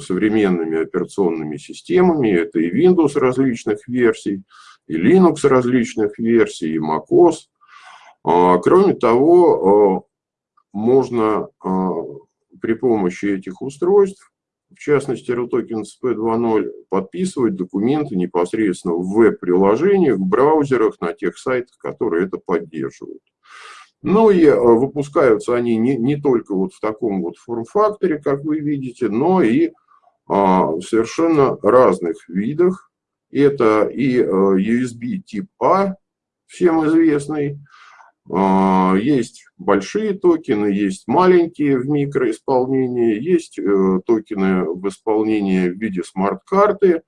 современными операционными системами. Это и Windows различных версий, и Linux различных версий, и macOS. Кроме того, можно а, при помощи этих устройств, в частности RUTOKEN SP2.0, подписывать документы непосредственно в веб-приложениях, в браузерах, на тех сайтах, которые это поддерживают. Ну и а, выпускаются они не, не только вот в таком вот форм-факторе, как вы видите, но и а, в совершенно разных видах. Это и USB тип А, всем известный, а, есть большие токены, есть маленькие в микроисполнении, есть э, токены в исполнении в виде смарт-карты.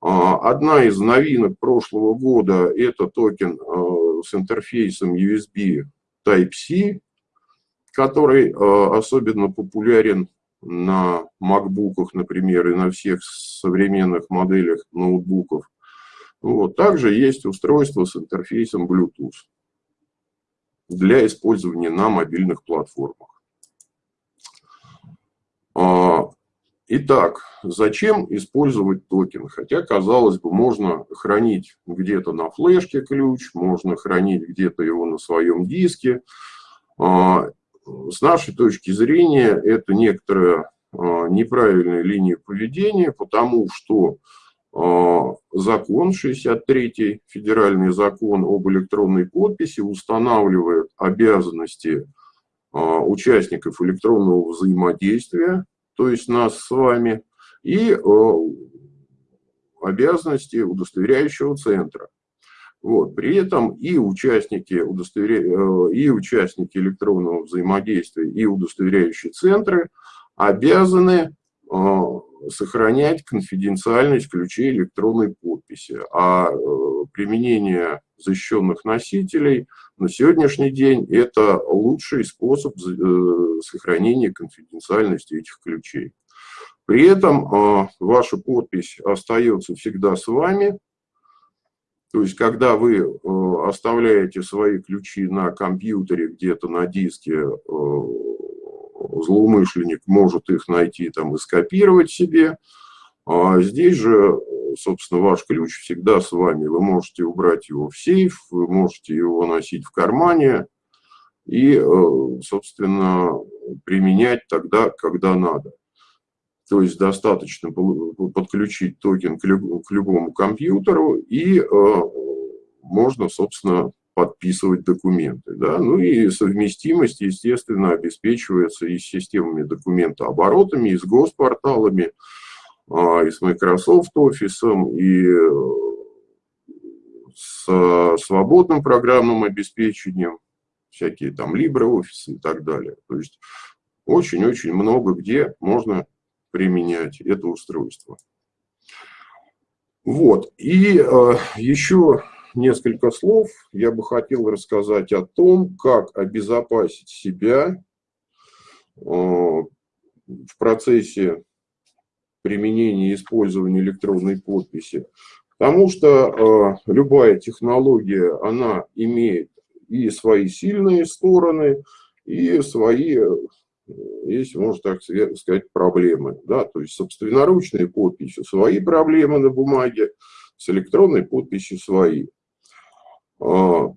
А, одна из новинок прошлого года – это токен э, с интерфейсом USB Type-C, который э, особенно популярен на MacBook, например, и на всех современных моделях ноутбуков. Вот. Также есть устройство с интерфейсом Bluetooth для использования на мобильных платформах. Итак, зачем использовать токен? Хотя, казалось бы, можно хранить где-то на флешке ключ, можно хранить где-то его на своем диске. А, с нашей точки зрения, это некоторая а, неправильная линия поведения, потому что а, закон, 63-й федеральный закон об электронной подписи устанавливает обязанности участников электронного взаимодействия, то есть нас с вами, и а, обязанности удостоверяющего центра. Вот. При этом и участники, удостоверя... и участники электронного взаимодействия, и удостоверяющие центры обязаны сохранять конфиденциальность ключей электронной подписи. А э, применение защищенных носителей на сегодняшний день – это лучший способ э, сохранения конфиденциальности этих ключей. При этом э, ваша подпись остается всегда с вами. То есть, когда вы оставляете свои ключи на компьютере, где-то на диске, злоумышленник может их найти там и скопировать себе. А здесь же, собственно, ваш ключ всегда с вами. Вы можете убрать его в сейф, вы можете его носить в кармане и, э, собственно, применять тогда, когда надо. То есть достаточно подключить токен к любому компьютеру и э, можно, собственно, подписывать документы. Да? Ну и совместимость, естественно, обеспечивается и с системами документооборотами, и с госпорталами, и с Microsoft Office, и с свободным программным обеспечением, всякие там LibreOffice и так далее. То есть очень-очень много где можно применять это устройство. Вот. И э, еще несколько слов я бы хотел рассказать о том, как обезопасить себя э, в процессе применения и использования электронной подписи. Потому что э, любая технология, она имеет и свои сильные стороны, и свои, э, если можно так сказать, проблемы. Да? То есть собственноручные подписи, свои проблемы на бумаге, с электронной подписью свои. А,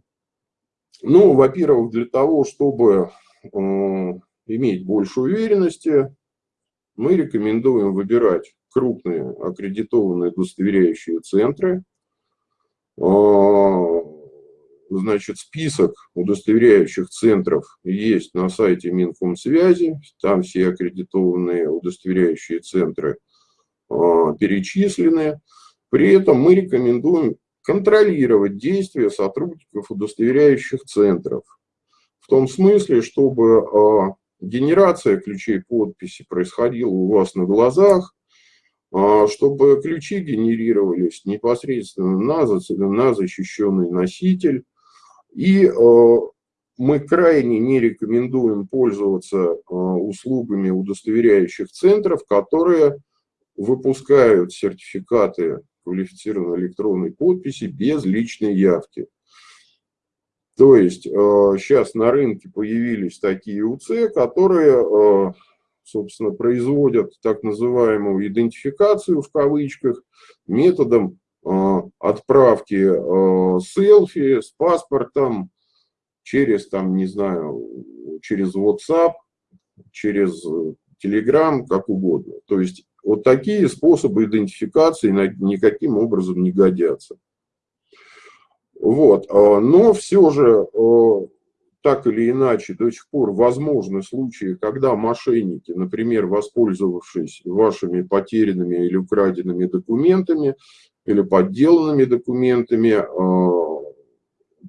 Ну, во-первых, для того, чтобы э, иметь больше уверенности, мы рекомендуем выбирать крупные аккредитованные удостоверяющие центры. Э, значит, список удостоверяющих центров есть на сайте Минкомсвязи. Там все аккредитованные удостоверяющие центры э, перечислены. При этом мы рекомендуем контролировать действия сотрудников удостоверяющих центров. В том смысле, чтобы а, генерация ключей подписи происходила у вас на глазах, а, чтобы ключи генерировались непосредственно на, на защищенный носитель. И а, мы крайне не рекомендуем пользоваться услугами удостоверяющих центров, которые выпускают сертификаты квалифицированной электронной подписи без личной явки. То есть сейчас э, на рынке появились такие УЦ, которые, э, собственно, производят так называемую идентификацию в кавычках методом э, отправки селфи с паспортом через, там, не знаю, через WhatsApp, через Telegram, как угодно. То есть вот такие способы идентификации никаким образом не годятся. Вот. А, но все же, а, так или иначе, до сих пор возможны случаи, когда мошенники, например, воспользовавшись вашими потерянными или украденными документами, или подделанными документами, а,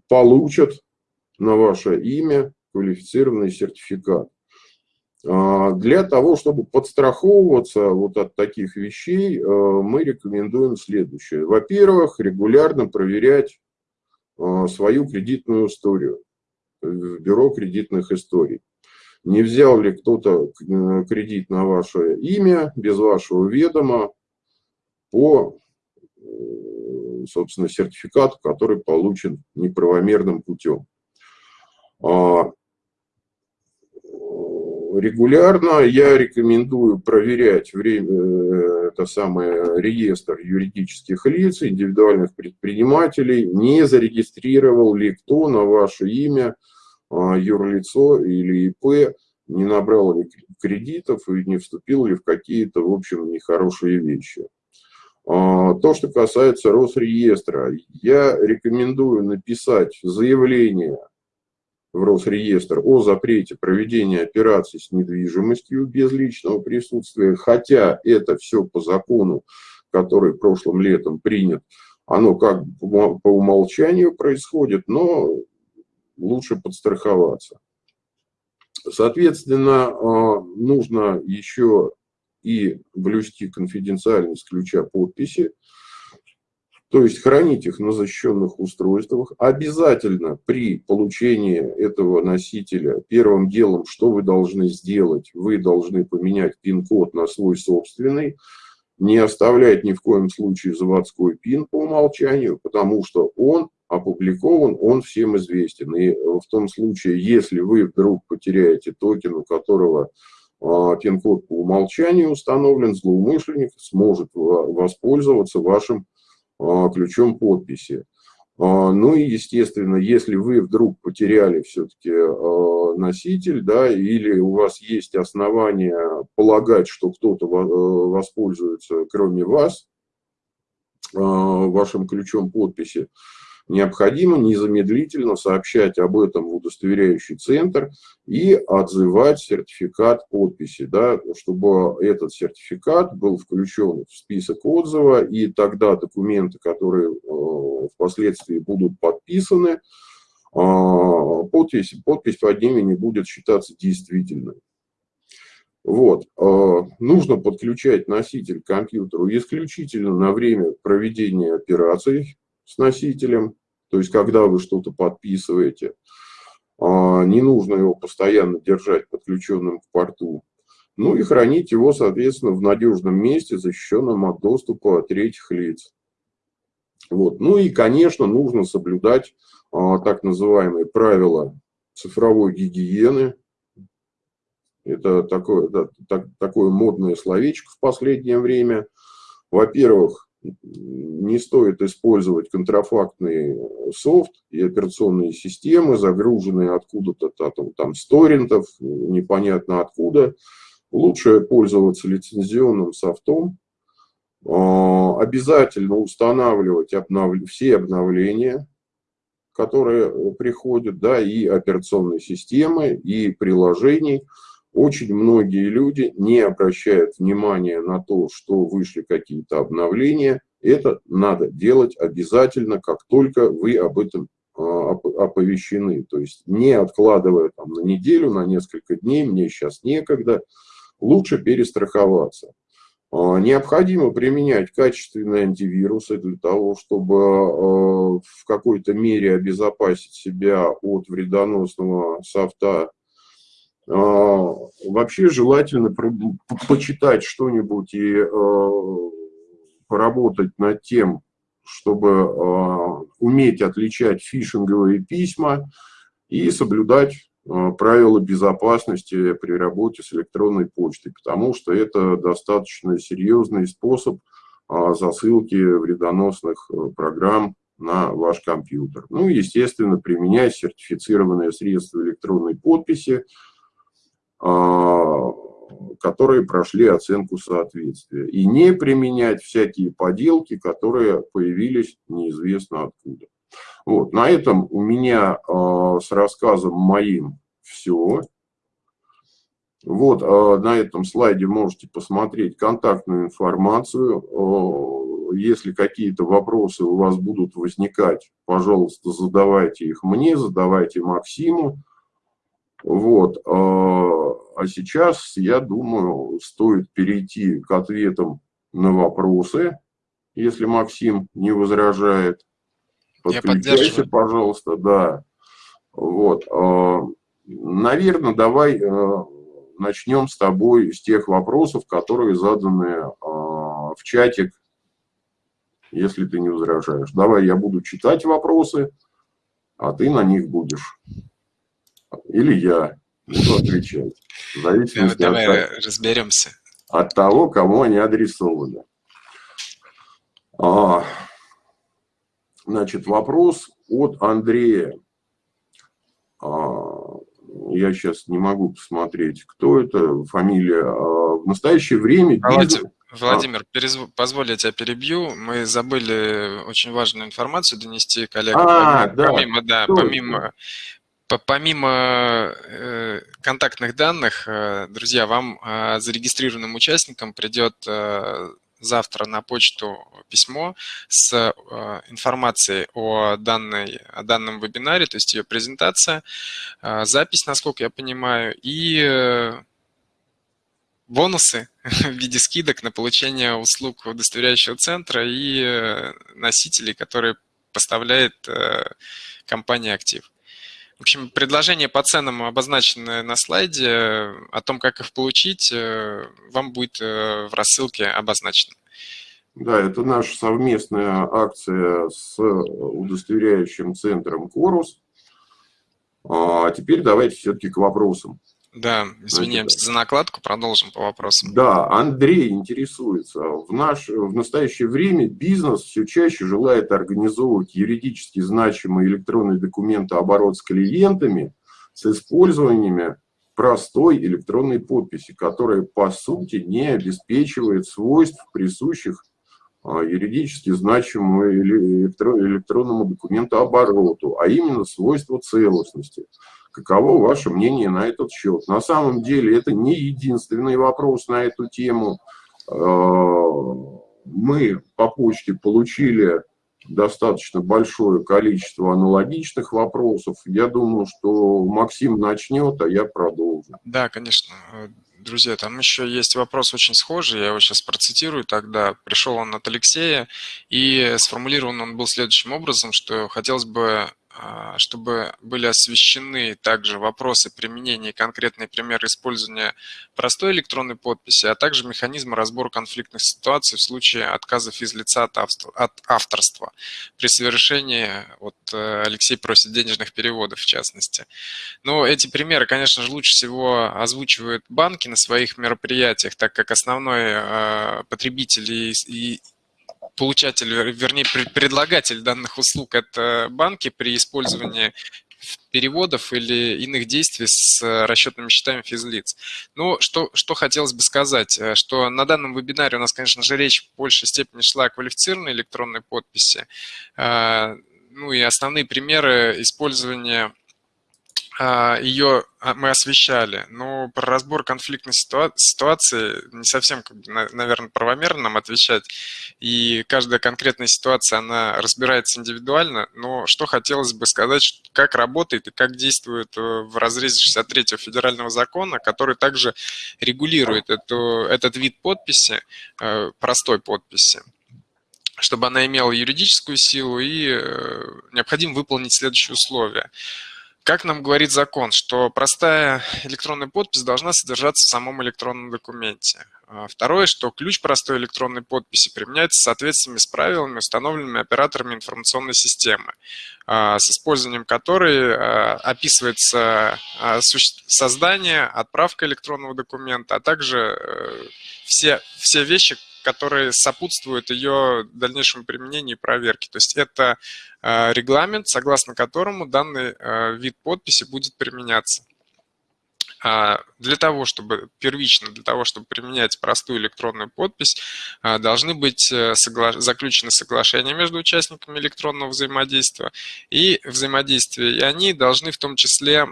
получат на ваше имя квалифицированный сертификат. Для того, чтобы подстраховываться вот от таких вещей, мы рекомендуем следующее. Во-первых, регулярно проверять свою кредитную историю в бюро кредитных историй. Не взял ли кто-то э, кредит на ваше имя без вашего ведома по, собственно, сертификату, который получен неправомерным путем. А, регулярно. Я рекомендую проверять время, э, это самое, реестр юридических лиц, индивидуальных предпринимателей, не зарегистрировал ли кто на ваше имя а, юрлицо или ИП, не набрал ли кредитов и не вступил ли в какие-то, в общем, нехорошие вещи. А, то, что касается Росреестра, я рекомендую написать заявление в Росреестр о запрете проведения операций с недвижимостью без личного присутствия, хотя это все по закону, который прошлым летом принят, оно как по умолчанию происходит, но лучше подстраховаться. Соответственно, а, нужно еще и блюсти конфиденциальность ключа подписи, то есть хранить их на защищенных устройствах. Обязательно при получении этого носителя первым делом, что вы должны сделать, вы должны поменять пин-код на свой собственный, не оставлять ни в коем случае заводской пин по умолчанию, потому что он опубликован, он всем известен. И в том случае, если вы вдруг потеряете токен, у которого а, пин-код по умолчанию установлен, злоумышленник сможет воспользоваться вашим ключом подписи. А, ну и, естественно, если вы вдруг потеряли все-таки а, носитель, да, или у вас есть основания полагать, что кто-то воспользуется, кроме вас, вашим ключом подписи, необходимо незамедлительно сообщать об этом в удостоверяющий центр и отзывать сертификат подписи, да, чтобы этот сертификат был включен в список отзыва, и тогда документы, которые э, впоследствии будут подписаны, а, подпись, подпись под ними не будет считаться действительной. Вот. Э, нужно подключать носитель к компьютеру исключительно на время проведения операций, с носителем, то есть когда вы что-то подписываете, а, не нужно его постоянно держать подключенным к порту. Ну и хранить его, соответственно, в надежном месте, защищенном от доступа третьих лиц. Вот. Ну и, конечно, нужно соблюдать а, так называемые правила цифровой гигиены. Это такое, да, так, такое модное словечко в последнее время. Во-первых, не стоит использовать контрафактный софт и операционные системы, загруженные откуда-то там, там с торрентов, непонятно откуда. Лучше пользоваться лицензионным софтом, а, обязательно устанавливать обнов... все обновления, которые приходят, да, и операционные системы, и приложений. Очень многие люди не обращают внимания на то, что вышли какие-то обновления. Это надо делать обязательно, как только вы об этом а, оповещены. То есть не откладывая там, на неделю, на несколько дней, мне сейчас некогда, лучше перестраховаться. А, необходимо применять качественные антивирусы для того, чтобы а, в какой-то мере обезопасить себя от вредоносного софта. А, вообще желательно почитать что-нибудь и поработать над тем, чтобы уметь отличать фишинговые письма и соблюдать правила безопасности при работе с электронной почтой, потому что это достаточно серьезный способ а, засылки вредоносных э, программ на ваш компьютер. Ну естественно, применять сертифицированные средства электронной подписи, а, которые прошли оценку соответствия. И не применять всякие поделки, которые появились неизвестно откуда. Вот, на этом у меня э, с рассказом моим все. Вот, э, на этом слайде можете посмотреть контактную информацию. Э, если какие-то вопросы у вас будут возникать, пожалуйста, задавайте их мне, задавайте Максиму. Вот, а сейчас, я думаю, стоит перейти к ответам на вопросы, если Максим не возражает. Подключайся, пожалуйста, да. Вот. А, Наверное, давай э, начнем с тобой с тех вопросов, которые заданы а, в чатик, если ты не возражаешь. Давай я буду читать вопросы, а ты на них будешь. Или я буду отвечать. В зависимости давай от, разберемся. От того, кому они адресованы. А, значит, вопрос от Андрея. А, я сейчас не могу посмотреть, кто это, фамилия. А, в настоящее время... Владимир, Владимир а? перез... позволь, я тебя перебью. Мы забыли очень важную информацию донести коллегам. А, помимо, да. Помимо, да, помимо, помимо э, контактных данных, э, друзья, вам э, зарегистрированным участникам придет завтра на почту письмо с информацией о, данной, о данном вебинаре, то есть ее презентация, запись, насколько я понимаю, и бонусы в виде скидок на получение услуг удостоверяющего центра и носителей, которые поставляет компания «Актив». В общем, предложения по ценам обозначены на слайде. О том, как их получить, э, вам будет э, в рассылке обозначено. Да, это наша совместная акция с удостоверяющим центром «Корус». А теперь давайте все-таки к вопросам. Да, извиняемся Значит, за накладку, продолжим по вопросам. Да, Андрей интересуется. В, наш, в настоящее время бизнес все чаще желает организовывать юридически значимые электронные документы оборот с клиентами с использованием простой электронной подписи, которая по сути не обеспечивает свойств, присущих а, юридически значимому электронному документу обороту, а именно свойства целостности. Каково ваше мнение на этот счет? На самом деле это не единственный вопрос на эту тему. А, мы по почте получили достаточно большое количество аналогичных вопросов. Я думаю, что Максим начнет, а я продолжу. Да, конечно. Друзья, там еще есть вопрос очень схожий, я его сейчас процитирую тогда. Пришел он от Алексея, и сформулирован он был следующим образом, что хотелось бы чтобы были освещены также вопросы применения и конкретные примеры использования простой электронной подписи, а также механизмы разбора конфликтных ситуаций в случае отказа физлица от авторства при совершении, вот э, Алексей просит денежных переводов в частности. Но эти примеры, конечно же, лучше всего озвучивают банки на своих мероприятиях, так как основной э, потребитель и получатель, вернее, предлагатель данных услуг – это банки при использовании переводов или иных действий с расчетными счетами физлиц. Ну, что, что хотелось бы сказать, э, что на данном вебинаре у нас, конечно же, речь в большей степени шла о квалифицированной электронной подписи. Э, ну и основные примеры использования ее а, мы освещали, но про разбор конфликтной ситуации не совсем, наверное, правомерно нам отвечать. И каждая конкретная ситуация, она разбирается индивидуально, но что хотелось бы сказать, как работает и как действует э, в разрезе 63 федерального закона, который также регулирует эту, этот вид подписи, э, простой подписи чтобы она имела юридическую силу и э, необходимо выполнить следующие условия. Как нам говорит закон, что простая электронная подпись должна содержаться в самом электронном документе. А второе, что ключ простой электронной подписи применяется в соответствии с правилами, установленными операторами информационной системы, а, с использованием которой а, описывается создание, отправка электронного документа, а также э, все, все вещи, которые сопутствуют ее дальнейшему применению и проверке. То есть это э, регламент, согласно которому данный э, вид подписи будет применяться. А для того, чтобы первично, для того, чтобы применять простую электронную подпись, э, должны быть согла заключены соглашения между участниками электронного взаимодействия и взаимодействия. И они должны в том числе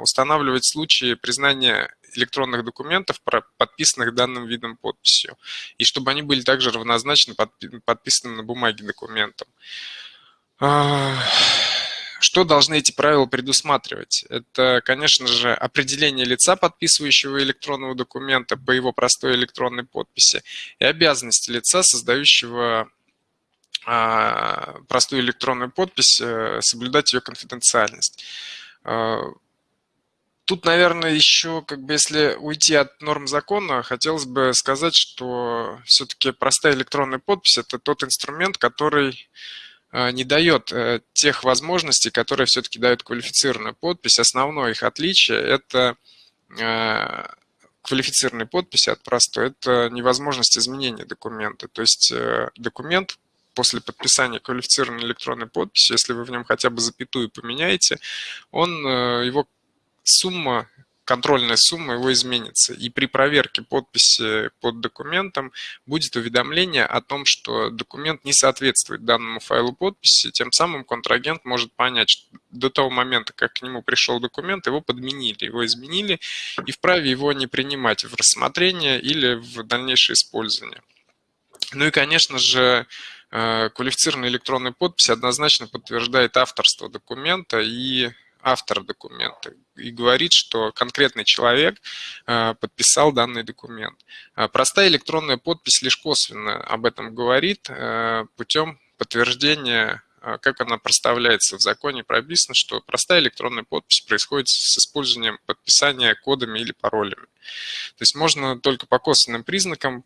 устанавливать случаи признания электронных документов, подписанных данным видом подписью, и чтобы они были также равнозначны подписанным на бумаге документам. А, что должны эти правила предусматривать? Это, конечно же, определение лица, подписывающего электронного документа по его простой электронной подписи, и обязанности лица, создающего а, простую электронную подпись, э, соблюдать ее конфиденциальность. Тут, наверное, еще, как бы, если уйти от норм закона, хотелось бы сказать, что все-таки простая электронная подпись – это тот инструмент, который э, не дает э, тех возможностей, которые все-таки дают квалифицированную подпись. Основное их отличие – это э, квалифицированной подписи от простой, это невозможность изменения документа. То есть документ после подписания квалифицированной электронной подписи, если вы в нем хотя бы запятую поменяете, он, его сумма, контрольная сумма его изменится. И при проверке подписи под документом будет уведомление о том, что документ не соответствует данному файлу подписи. Тем самым контрагент может понять, что до того момента, как к нему пришел документ, его подменили, его изменили, и вправе его не принимать в рассмотрение или в дальнейшее использование. Ну и, конечно же, э, квалифицированная электронная подпись однозначно подтверждает авторство документа и автор документа и говорит, что конкретный человек э, подписал данный документ. Э, простая электронная подпись лишь косвенно об этом говорит э, путем подтверждения как она проставляется в законе, прописано, что простая электронная подпись происходит с использованием подписания кодами или паролями. То есть можно только по косвенным признакам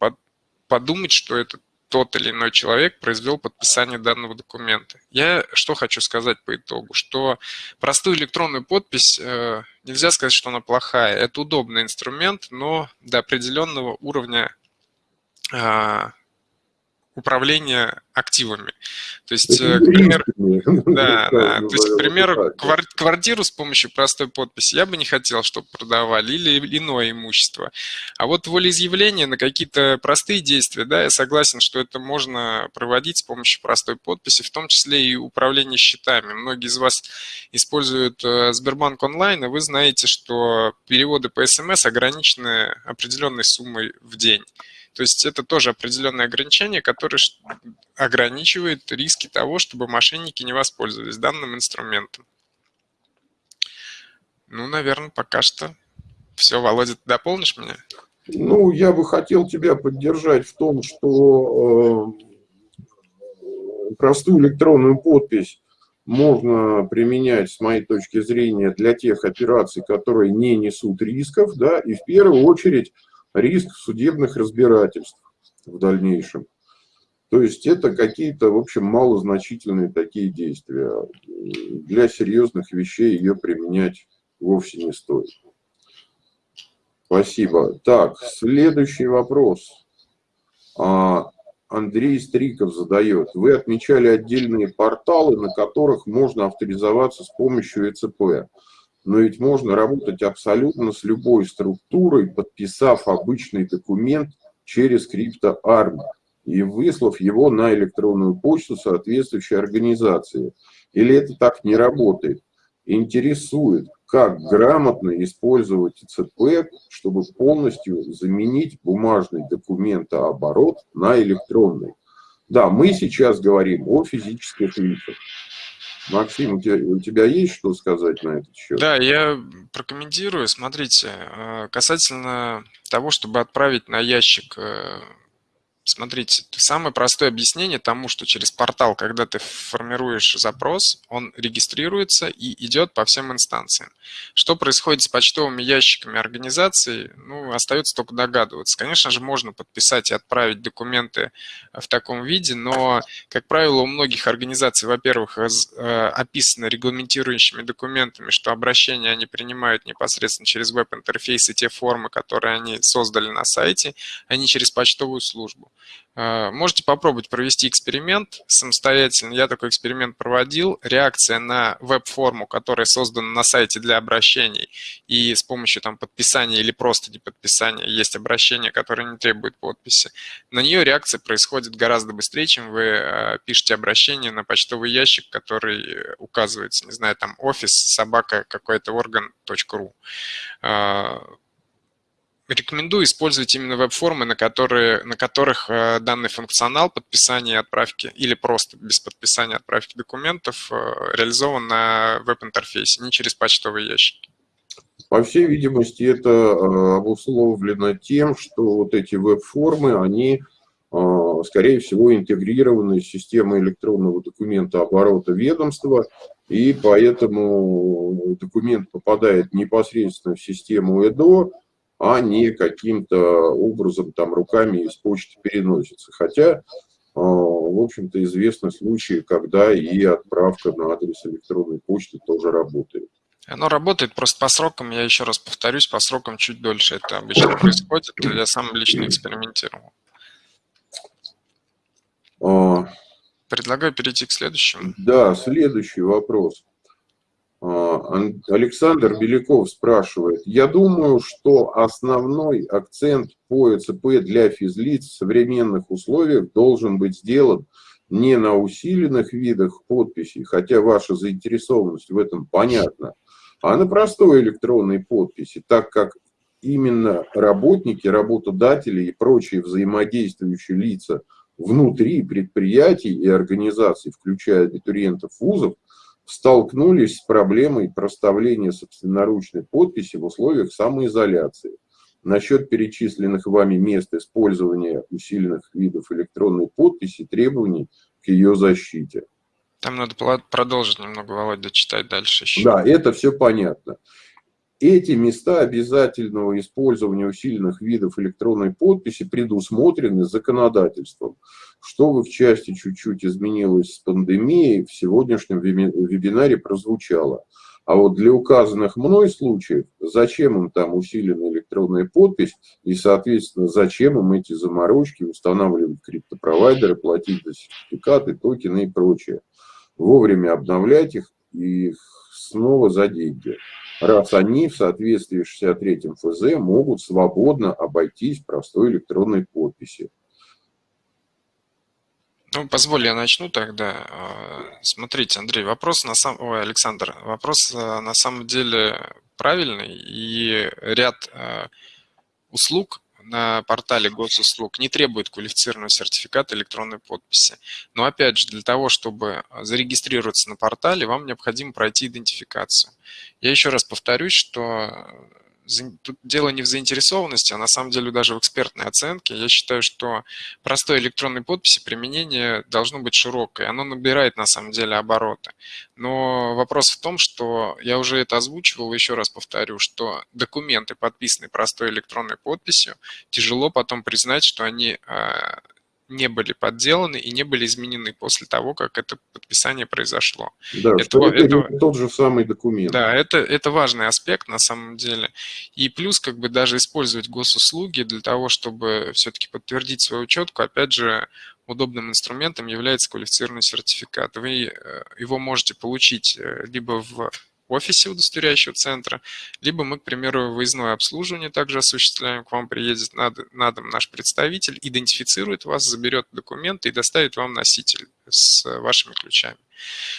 подумать, что это тот или иной человек произвел подписание данного документа. Я что хочу сказать по итогу, что простую электронную подпись э, нельзя сказать, что она плохая. Это удобный инструмент, но до определенного уровня э, управления активами. То есть, э, к примеру, да, да, то есть, к примеру, квартиру с помощью простой подписи я бы не хотел, чтобы продавали, или иное имущество. А вот волеизъявление на какие-то простые действия, да, я согласен, что это можно проводить с помощью простой подписи, в том числе и управление счетами. Многие из вас используют э, Сбербанк онлайн, и вы знаете, что переводы по СМС ограничены определенной суммой в день. То есть это тоже определенное ограничение, которое ограничивает риски того, чтобы мошенники не воспользовались данным инструментом. Ну, наверное, пока что все. Володя, ты дополнишь меня? Ну, я бы хотел тебя поддержать в том, что э, простую электронную подпись можно применять, с моей точки зрения, для тех операций, которые не несут рисков, да, и в первую очередь риск судебных разбирательств в дальнейшем. То есть это какие-то, в общем, малозначительные такие действия. Для серьезных вещей ее применять вовсе не стоит. Спасибо. Так, следующий вопрос. А, Андрей Стриков задает. Вы отмечали отдельные порталы, на которых можно авторизоваться с помощью ЭЦП. Но ведь можно работать абсолютно с любой структурой, подписав обычный документ через CryptoArm и выслав его на электронную почту соответствующей организации. Или это так не работает? Интересует, как грамотно использовать ИЦП, чтобы полностью заменить бумажный документооборот на электронный. Да, мы сейчас говорим о физических лицах. Максим, у тебя, у тебя есть что сказать на этот счет? Да, я прокомментирую. Смотрите, э, касательно того, чтобы отправить на ящик э, Смотрите, самое простое объяснение тому, что через портал, когда ты формируешь запрос, он регистрируется и идет по всем инстанциям. Что происходит с почтовыми ящиками организации, ну, остается только догадываться. Конечно же, можно подписать и отправить документы в таком виде, но, как правило, у многих организаций, во-первых, э, описано регламентирующими документами, что обращения они принимают непосредственно через веб-интерфейс и те формы, которые они создали на сайте, а через почтовую службу. Э, можете попробовать провести эксперимент самостоятельно. Я такой эксперимент проводил. Реакция на веб-форму, которая создана на сайте для обращений, и с помощью там, подписания или просто не подписания есть обращение, которое не требует подписи. На нее реакция происходит гораздо быстрее, чем вы э, пишете обращение на почтовый ящик, который указывается, не знаю, там офис собака какой-то орган.ру рекомендую использовать именно веб-формы, на, которые, на которых э, данный функционал подписания и отправки или просто без подписания отправки документов э, реализован на веб-интерфейсе, не через почтовые ящики. По всей видимости, это э, обусловлено тем, что вот эти веб-формы, они, скорее всего, интегрированы в систему электронного документа оборота ведомства, и поэтому документ попадает непосредственно в систему ЭДО, а не каким-то образом там руками из почты переносится. Хотя, а, в общем-то, известны случаи, когда и отправка на адрес электронной почты тоже работает. Оно работает просто по срокам, я еще раз повторюсь, по срокам чуть дольше это обычно происходит. Я сам лично экспериментировал. А. Предлагаю перейти к следующему. Да, следующий вопрос. А, Александр Беляков спрашивает, я думаю, что основной акцент по ЭЦП для физлиц в современных условиях должен быть сделан не на усиленных видах подписей, хотя ваша заинтересованность в этом понятна, а на простой электронной подписи, так как именно работники, работодатели и прочие взаимодействующие лица внутри предприятий и организаций, включая абитуриентов вузов, столкнулись с проблемой проставления собственноручной подписи в условиях самоизоляции. Насчет перечисленных вами мест использования усиленных видов электронной подписи требований к ее защите. Там надо продолжить немного, Володя, читать дальше еще. Да, это все понятно. Эти места обязательного использования усиленных видов электронной подписи предусмотрены законодательством. Что в их части чуть-чуть изменилось с пандемией, в сегодняшнем вебинаре прозвучало. А вот для указанных мной случаев, зачем им там усиленная электронная подпись и, соответственно, зачем им эти заморочки, устанавливать криптопровайдеры, платить за сертификаты, токены и прочее. Вовремя обновлять их и снова за деньги раз они в соответствии с 63 ФЗ могут свободно обойтись простой электронной подписи. Ну, позволь, я начну тогда. А, смотрите, Андрей, вопрос на самом... Ой, Александр, вопрос а, на самом деле правильный, и ряд а, услуг на портале госуслуг не требует квалифицированного сертификата электронной подписи. Но опять же, для того, чтобы зарегистрироваться на портале, вам необходимо пройти идентификацию. Я еще раз повторюсь, что тут дело не в заинтересованности, а на самом деле даже в экспертной оценке. Я считаю, что простой электронной подписи применение должно быть широкое. Оно набирает на самом деле обороты. Но вопрос в том, что я уже это озвучивал, еще раз повторю, что документы, подписанные простой электронной подписью, тяжело потом признать, что они а, не были подделаны и не были изменены после того, как это подписание произошло. Да, это, что это, тот же самый документ. Да, это, это важный аспект на самом деле. И плюс как бы даже использовать госуслуги для того, чтобы все-таки подтвердить свою учетку, опять же, удобным инструментом является квалифицированный сертификат. Вы его можете получить либо в офисе удостоверяющего центра, либо мы, к примеру, выездное обслуживание также осуществляем, к вам приедет на, на дом наш представитель, идентифицирует вас, заберет документы и доставит вам носитель с вашими ключами.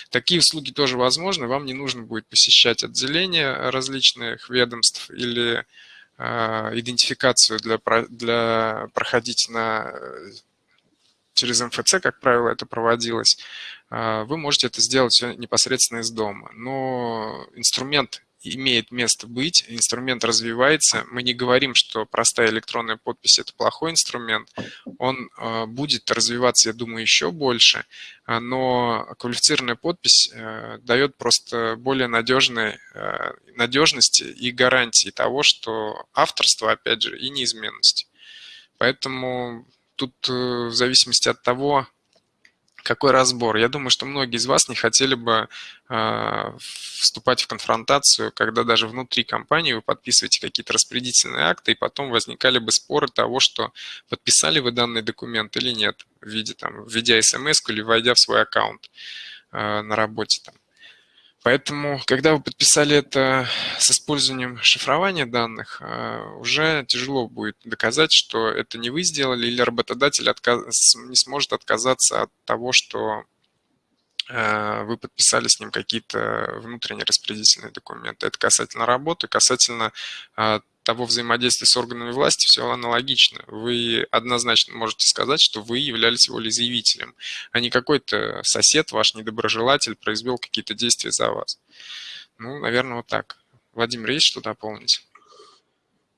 Такие услуги тоже возможны, вам не нужно будет посещать отделения различных ведомств или э, идентификацию для, для проходить на через МФЦ, как правило, это проводилось, а, вы можете это сделать непосредственно из дома. Но инструмент имеет место быть, инструмент развивается. Мы не говорим, что простая электронная подпись – это плохой инструмент. Он а, будет развиваться, я думаю, еще больше, а, но квалифицированная подпись э, дает просто более надежной, э, надежности и гарантии того, что авторство, опять же, и неизменность. Поэтому тут э, в зависимости от того, какой разбор. Я думаю, что многие из вас не хотели бы э, вступать в конфронтацию, когда даже внутри компании вы подписываете какие-то распорядительные акты, и потом возникали бы споры того, что подписали вы данный документ или нет, в виде, там, введя смс или войдя в свой аккаунт э, на работе. Там. Поэтому, когда вы подписали это с использованием шифрования данных, а, уже тяжело будет доказать, что это не вы сделали, или работодатель отказ... не сможет отказаться от того, что а, вы подписали с ним какие-то внутренние распорядительные документы. Это касательно работы, касательно а, того взаимодействия с органами власти все аналогично. Вы однозначно можете сказать, что вы являлись волеизъявителем, а не какой-то сосед, ваш недоброжелатель произвел какие-то действия за вас. Ну, наверное, вот так. Владимир, есть что дополнить?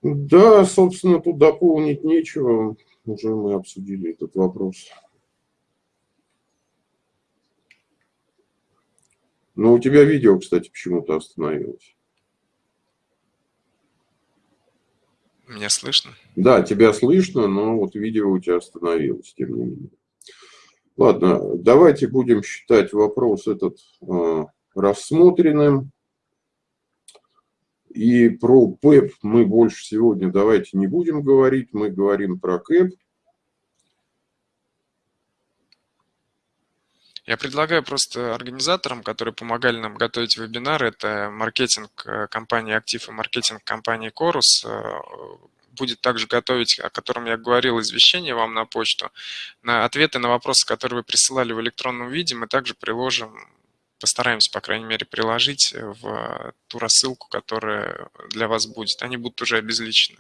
Да, собственно, тут дополнить нечего. Уже мы обсудили этот вопрос. Но у тебя видео, кстати, почему-то остановилось. Меня слышно? Да, тебя слышно, но вот видео у тебя остановилось, тем не менее. Ладно, давайте будем считать вопрос этот э, рассмотренным. И про ПЭП мы больше сегодня давайте не будем говорить, мы говорим про КЭП. Я предлагаю просто организаторам, которые помогали нам готовить вебинар, это маркетинг э, компании «Актив» и маркетинг компании «Корус», э, будет также готовить, о котором я говорил, извещение вам на почту. На ответы на вопросы, которые вы присылали в электронном виде, мы также приложим, постараемся, по крайней мере, приложить в ту рассылку, которая для вас будет. Они будут уже обезличены.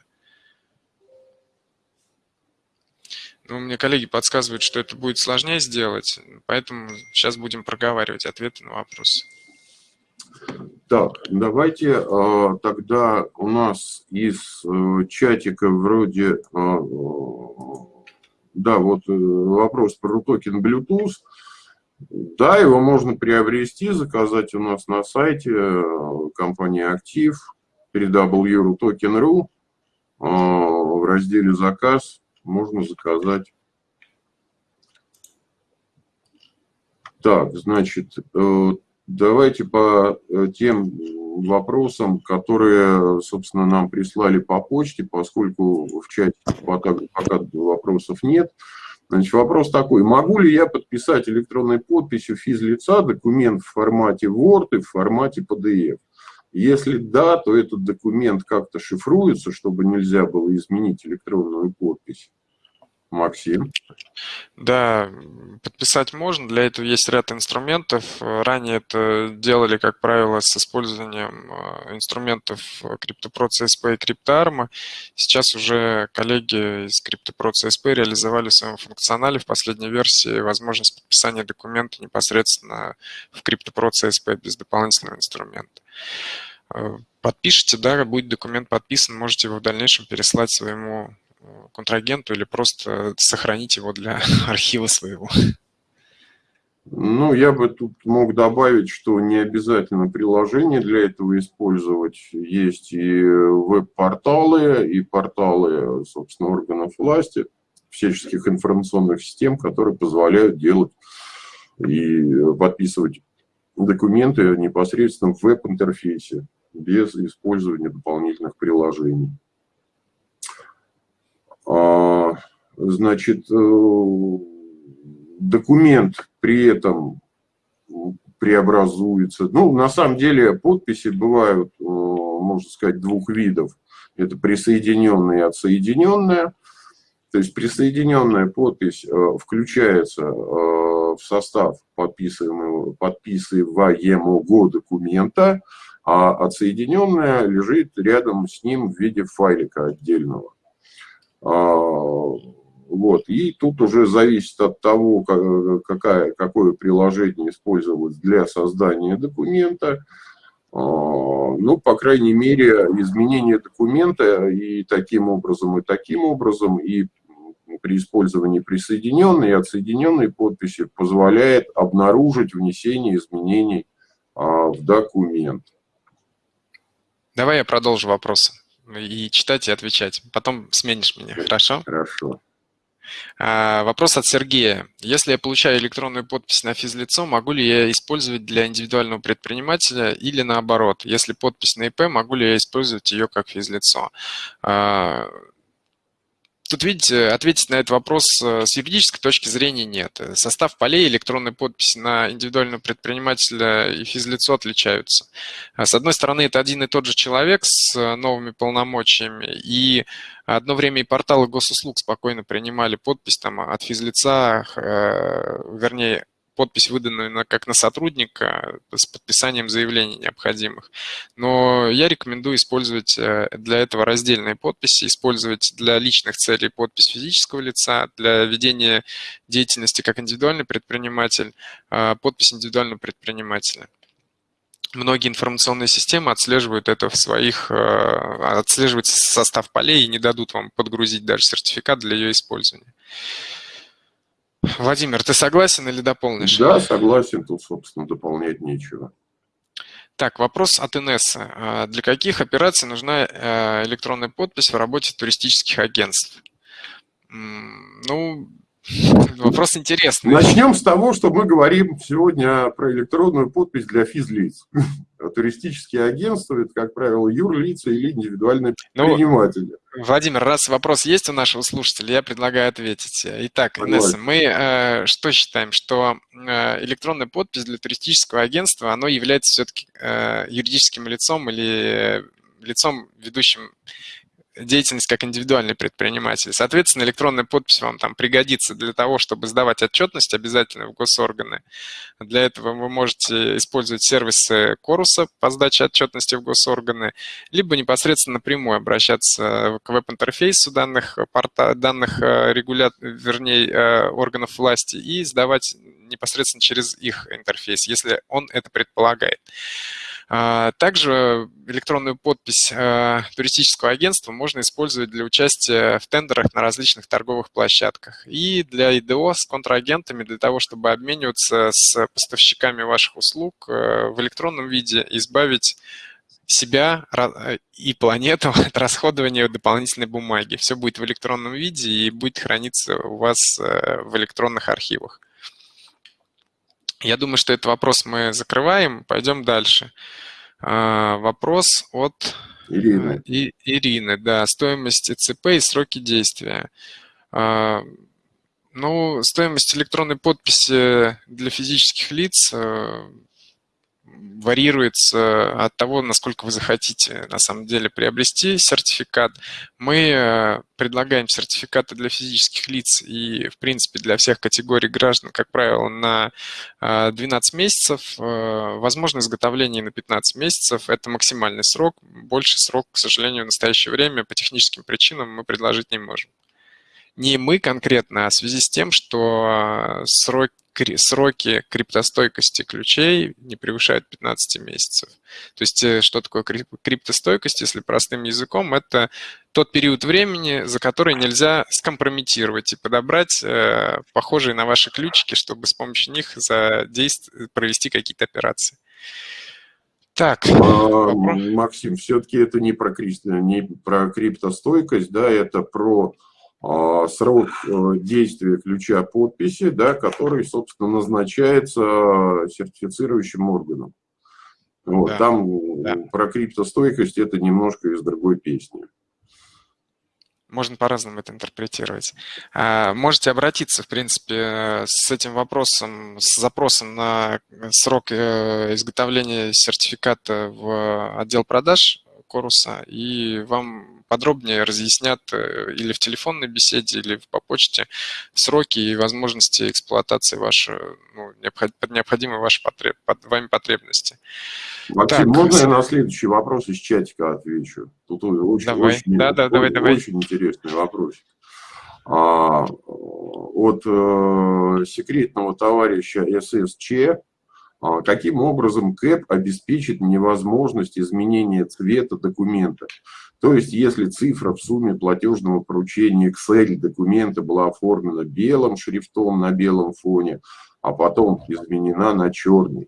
Ну, мне коллеги подсказывают, что это будет сложнее сделать, поэтому сейчас будем проговаривать ответы на вопросы. Так, давайте а, тогда у нас из а, чатика вроде, а, да, вот э, вопрос про токен Bluetooth. Да, его можно приобрести, заказать у нас на сайте э, компании Актив, www.token.ru в разделе «Заказ» можно заказать. Так, значит, э, давайте по э, тем вопросам, которые, собственно, нам прислали по почте, поскольку в чате пока, пока вопросов нет. Значит, вопрос такой. Могу ли я подписать электронной подписью физлица документ в формате Word и в формате PDF? Если да, то этот документ как-то шифруется, чтобы нельзя было изменить электронную подпись. Максим. Да, подписать можно. Для этого есть ряд инструментов. Ранее это делали, как правило, с использованием э, инструментов CryptoPro CSP и CryptoArm. Сейчас уже коллеги из CryptoPro реализовали в своем функционале в последней версии возможность подписания документа непосредственно в CryptoPro без дополнительного инструмента. Э, подпишите, да, будет документ подписан, можете его в дальнейшем переслать своему контрагенту или просто сохранить его для архива своего? Ну, я бы тут мог добавить, что не обязательно приложение для этого использовать. Есть и веб-порталы, и порталы, собственно, органов власти, всяческих информационных систем, которые позволяют делать и подписывать документы непосредственно в веб-интерфейсе, без использования дополнительных приложений. А, значит, э, документ при этом преобразуется. Ну, на самом деле подписи бывают, э, можно сказать, двух видов. Это присоединенная и отсоединенная. То есть присоединенная подпись э, включается в состав подписываемого, подписываемого документа, а отсоединенная лежит рядом с ним в виде файлика отдельного. А, вот. И тут уже зависит от того, какая, какое приложение использовалось для создания документа. А, ну, по крайней мере, изменение документа и таким образом, и таким образом, и при использовании присоединенной и отсоединенной подписи позволяет обнаружить внесение изменений а, в документ. Давай я продолжу вопросы и читать и отвечать. Потом сменишь меня, хорошо? Хорошо. А, вопрос от Сергея. Если я получаю электронную подпись на физлицо, могу ли я использовать для индивидуального предпринимателя или наоборот? Если подпись на ИП, могу ли я использовать ее как физлицо? Тут, видите, ответить на этот вопрос э, с юридической точки зрения нет. Состав полей электронной подписи на индивидуального предпринимателя и физлицо отличаются. А с одной стороны, это один и тот же человек с э, новыми полномочиями, и одно время и порталы госуслуг спокойно принимали подпись там, от физлица, э, вернее, подпись, выданную на, как на сотрудника с подписанием заявлений необходимых. Но я рекомендую использовать э, для этого раздельные подписи, использовать для личных целей подпись физического лица, для ведения деятельности как индивидуальный предприниматель, э, подпись индивидуального предпринимателя многие информационные системы отслеживают это в своих, э, отслеживают состав полей и не дадут вам подгрузить даже сертификат для ее использования. Владимир, ты согласен или дополнишь? Да, согласен, тут, собственно, дополнять нечего. Так, вопрос от Инессы. А для каких операций нужна э, электронная подпись в работе туристических агентств? Ну, вопрос интересный. Начнем с того, что мы говорим сегодня про электронную подпись для физлиц. Туристические агентства – это, как правило, юрлица или индивидуальные ну, предприниматели. Ну, Владимир, раз вопрос есть у нашего слушателя, я предлагаю ответить. Итак, Инесса, мы э, что считаем, что э, электронная подпись для туристического агентства, оно является все-таки э, юридическим лицом или лицом, ведущим деятельность как индивидуальный предприниматель. Соответственно, электронная подпись вам там пригодится для того, чтобы сдавать отчетность обязательно в госорганы. Для этого вы можете использовать сервисы Коруса по сдаче отчетности в госорганы, либо непосредственно напрямую обращаться к веб-интерфейсу данных, порта, данных э, регуля... вернее, э, органов власти и сдавать непосредственно через их интерфейс, если он это предполагает. А, также электронную подпись э, туристического агентства можно использовать для участия в тендерах на различных торговых площадках. И для ИДО с контрагентами, для того, чтобы обмениваться с поставщиками ваших услуг э, в электронном виде, избавить себя и планету от расходования дополнительной бумаги. Все будет в электронном виде и будет храниться у вас э, в электронных архивах. Я думаю, что этот вопрос мы закрываем. Пойдем дальше. А, вопрос от Ирины. И, Ирины, да, стоимость ЦП и сроки действия. А, ну, стоимость электронной подписи для физических лиц э, варьируется от того, насколько вы захотите на самом деле приобрести сертификат. Мы э, предлагаем сертификаты для физических лиц и, в принципе, для всех категорий граждан, как правило, на 12 э, месяцев. Э, возможно изготовление на 15 месяцев. Это максимальный срок. Больше срок, к сожалению, в настоящее время по техническим причинам мы предложить не можем не мы конкретно, а в связи с тем, что срок, сроки криптостойкости ключей не превышают 15 месяцев. То есть э, что такое криптостойкость, если простым языком, это тот период времени, за который нельзя скомпрометировать и подобрать э, похожие на ваши ключики, чтобы с помощью них задействовать, провести какие-то операции. Так. А, Максим, все-таки это не про, не про криптостойкость, да, это про срок э, действия ключа подписи, да, который, собственно, назначается сертифицирующим органом. Вот, да, Там да. про криптостойкость это немножко из другой песни. можно по-разному это интерпретировать. А, можете обратиться, в принципе, с этим вопросом, с запросом на срок э, изготовления сертификата в отдел продаж Коруса, и вам подробнее разъяснят э, или в телефонной беседе, или по почте сроки и возможности эксплуатации вашей, ну, необходимой вашей потреб, вами потребности. Максим, так, можно я на следующий вопрос из чатика отвечу? Тут очень, давай. очень, да, да, очень, давай, давай. очень интересный вопрос. А, от э, секретного товарища ССЧ, а, каким образом КЭП обеспечит невозможность изменения цвета документа? То есть, если цифра в сумме платежного поручения Excel документа была оформлена белым шрифтом на белом фоне, а потом изменена на черный,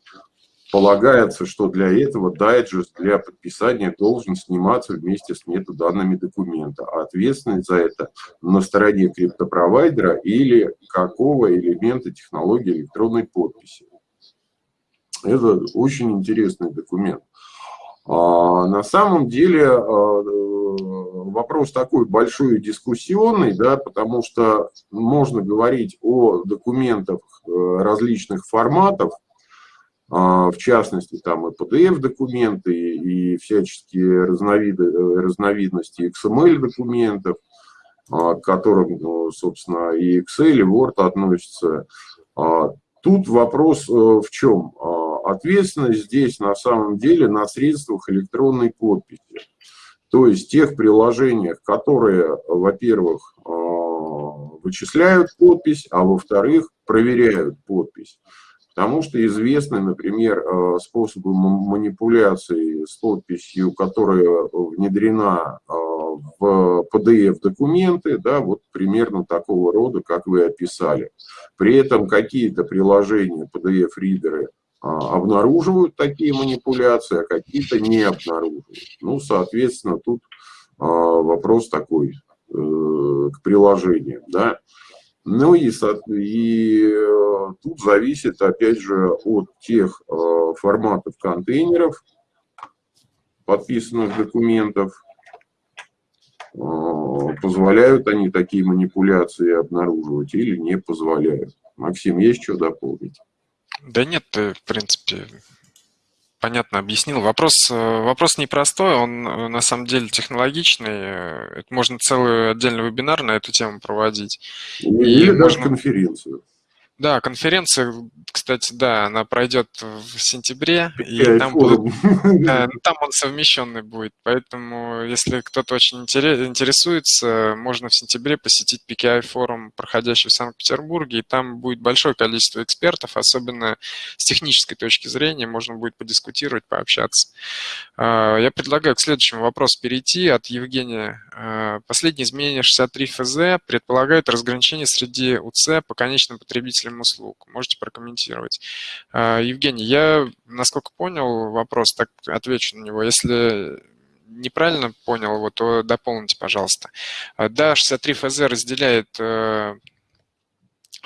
Полагается, что для этого дайджест для подписания должен сниматься вместе с метаданными документа, а ответственность за это на стороне криптопровайдера или какого элемента технологии электронной подписи. Это очень интересный документ. А, на самом деле а, вопрос такой большой и дискуссионный, да, потому что можно говорить о документах э, различных форматов, а, в частности, там и PDF-документы, и всяческие разновиды, э, разновидности XML-документов, к которым, ну, собственно, и Excel, и Word относятся. Тут вопрос э, в чем? Ответственность здесь на самом деле на средствах электронной подписи. То есть тех приложениях, которые, во-первых, вычисляют подпись, а во-вторых, проверяют подпись. Потому что известны, например, э, способы манипуляции с подписью, которая внедрена э, в PDF-документы, да, вот примерно такого рода, как вы описали. При этом какие-то приложения, PDF-ридеры, э, обнаруживают такие манипуляции, а какие-то не обнаруживают. Ну, соответственно, тут вопрос такой к приложениям, да. Ну и, и э, тут зависит, опять же, от тех э, форматов контейнеров, подписанных документов, э, позволяют они такие манипуляции обнаруживать или не позволяют. Максим, есть что дополнить? Да нет, в принципе, понятно объяснил. Вопрос, э, вопрос непростой, он э, на самом деле технологичный. Э, это можно целый отдельный вебинар на эту тему проводить. Или и даже можно... конференцию. Да, конференция, кстати, да, она пройдет в сентябре, и там, будут, да, там он совмещенный будет, поэтому если кто-то очень интересуется, можно в сентябре посетить PKI форум, проходящий в Санкт-Петербурге, и там будет большое количество экспертов, особенно с технической точки зрения, можно будет подискутировать, пообщаться. А, я предлагаю к следующему вопросу перейти от Евгения. А, последние изменения 63 ФЗ предполагают разграничение среди УЦ по конечным потребителям потребителям услуг. Можете прокомментировать. А, Евгений, я, насколько понял вопрос, так отвечу на него. Если неправильно понял его, то дополните, пожалуйста. А, да, 63 ФЗ разделяет э,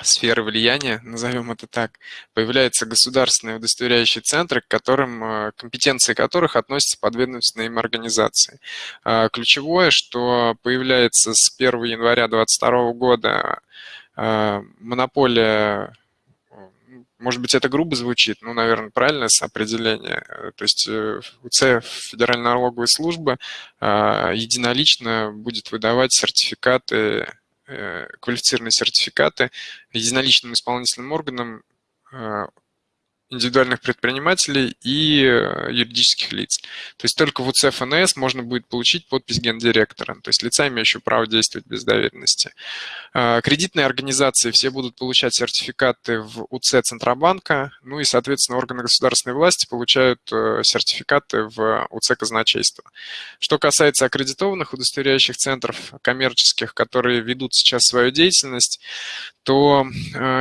сферы влияния, назовем это так, появляются государственные удостоверяющие центры, к которым, э, компетенции которых относятся подведомственные им организации. А, ключевое, что появляется с 1 января 2022 года монополия, может быть, это грубо звучит, ну, наверное, правильное определение. То есть э, УЦ, Федеральная налоговая служба, а, единолично будет выдавать сертификаты, э, квалифицированные сертификаты единоличным исполнительным органам а, индивидуальных предпринимателей и э, юридических лиц. То есть только в УЦФНС можно будет получить подпись гендиректора, то есть лица, имеющего право действовать без доверенности. Э, кредитные организации все будут получать сертификаты в УЦ Центробанка, ну и, соответственно, органы государственной власти получают э, сертификаты в УЦ казначейства. Что касается аккредитованных удостоверяющих центров коммерческих, которые ведут сейчас свою деятельность, то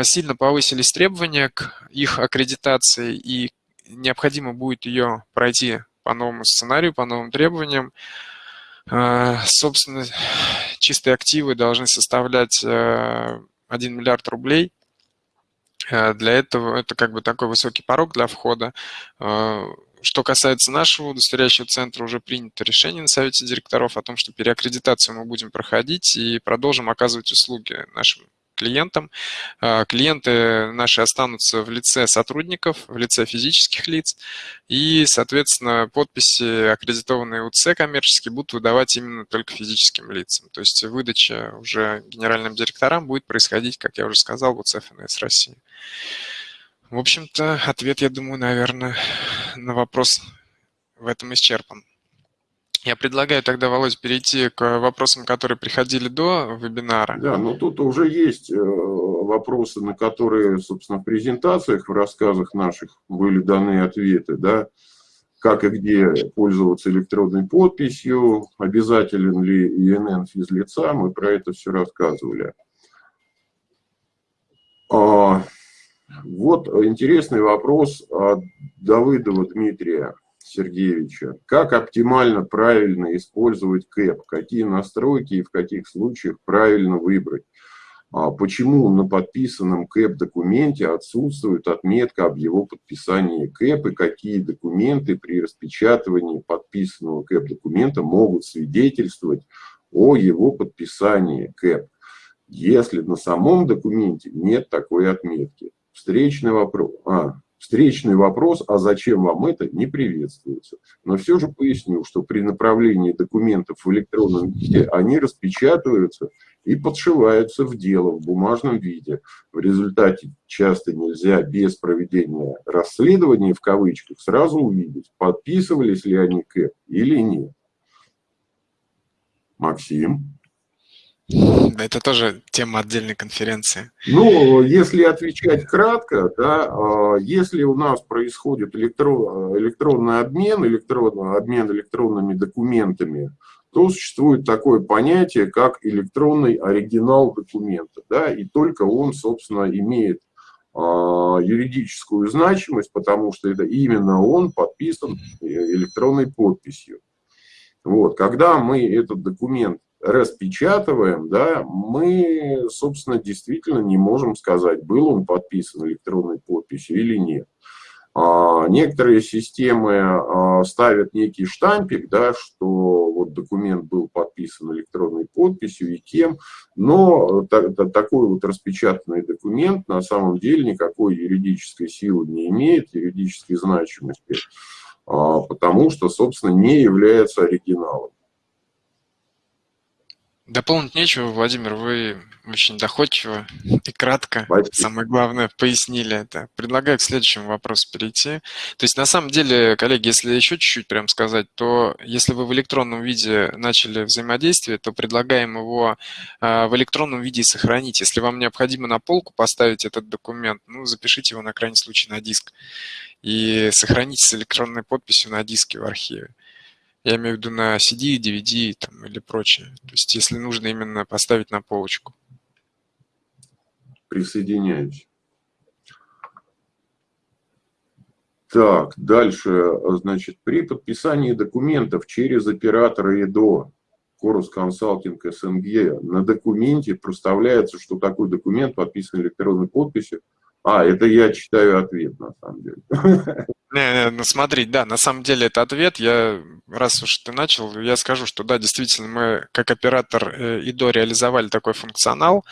сильно повысились требования к их аккредитации, и необходимо будет ее пройти по новому сценарию, по новым требованиям. Собственно, чистые активы должны составлять 1 миллиард рублей. Для этого это как бы такой высокий порог для входа. что касается нашего удостоверяющего центра, уже принято решение на совете директоров о том, что переаккредитацию мы будем проходить и продолжим оказывать услуги нашим клиентам. А, клиенты наши останутся в лице сотрудников, в лице физических лиц, и, соответственно, подписи, аккредитованные УЦ коммерческие, будут выдавать именно только физическим лицам. То есть выдача уже генеральным директорам будет происходить, как я уже сказал, в УЦ ФНС России. В общем-то, ответ, я думаю, наверное, на вопрос в этом исчерпан. Я предлагаю тогда, Володь, перейти к вопросам, которые приходили до вебинара. Да, но тут уже есть э, вопросы, на которые, собственно, в презентациях, в рассказах наших были даны ответы, да, как и где пользоваться электронной подписью, обязателен ли ИНН физлица, мы про это все рассказывали. А, вот интересный вопрос от Давыдова Дмитрия Сергеевича. Как оптимально, правильно использовать КЭП? Какие настройки и в каких случаях правильно выбрать? А почему на подписанном КЭП-документе отсутствует отметка об его подписании КЭП и какие документы при распечатывании подписанного КЭП-документа могут свидетельствовать о его подписании КЭП, если на самом документе нет такой отметки? Встречный вопрос. А, встречный вопрос, а зачем вам это, не приветствуется. Но все же поясню, что при направлении документов в электронном виде они распечатываются и подшиваются в дело в бумажном виде. В результате часто нельзя без проведения расследования, в кавычках, сразу увидеть, подписывались ли они КЭП или нет. Максим? Это тоже тема отдельной конференции. Ну, если отвечать кратко, да, а, если у нас происходит электрон, электронный обмен, электронный обмен электронными документами, то существует такое понятие, как электронный оригинал документа. Да, и только он, собственно, имеет а, юридическую значимость, потому что это именно он подписан электронной подписью. Вот, когда мы этот документ распечатываем, да, мы, собственно, действительно не можем сказать, был он подписан электронной подписью или нет. А, некоторые системы а, ставят некий штампик, да, что вот документ был подписан электронной подписью и кем, но такой вот распечатанный документ на самом деле никакой юридической силы не имеет, юридической значимости, а, потому что, собственно, не является оригиналом. Дополнить нечего, Владимир, вы очень доходчиво и кратко, Спасибо. самое главное, пояснили это. Предлагаю к следующему вопросу перейти. То есть, на самом деле, коллеги, если еще чуть-чуть прям сказать, то если вы в электронном виде начали взаимодействие, то предлагаем его а, в электронном виде сохранить. Если вам необходимо на полку поставить этот документ, ну, запишите его на крайний случай на диск и сохраните с электронной подписью на диске в архиве. Я имею в виду на CD, DVD там, или прочее. То есть если нужно именно поставить на полочку. Присоединяюсь. Так, дальше, значит, при подписании документов через оператора ИДО, Корус Консалтинг СНГ, на документе проставляется, что такой документ подписан электронной подписью, а, это я читаю ответ, на самом деле. Не, не, ну смотри, да, на самом деле это ответ. Я, раз уж ты начал, я скажу, что да, действительно, мы как оператор э, ИДО реализовали такой функционал,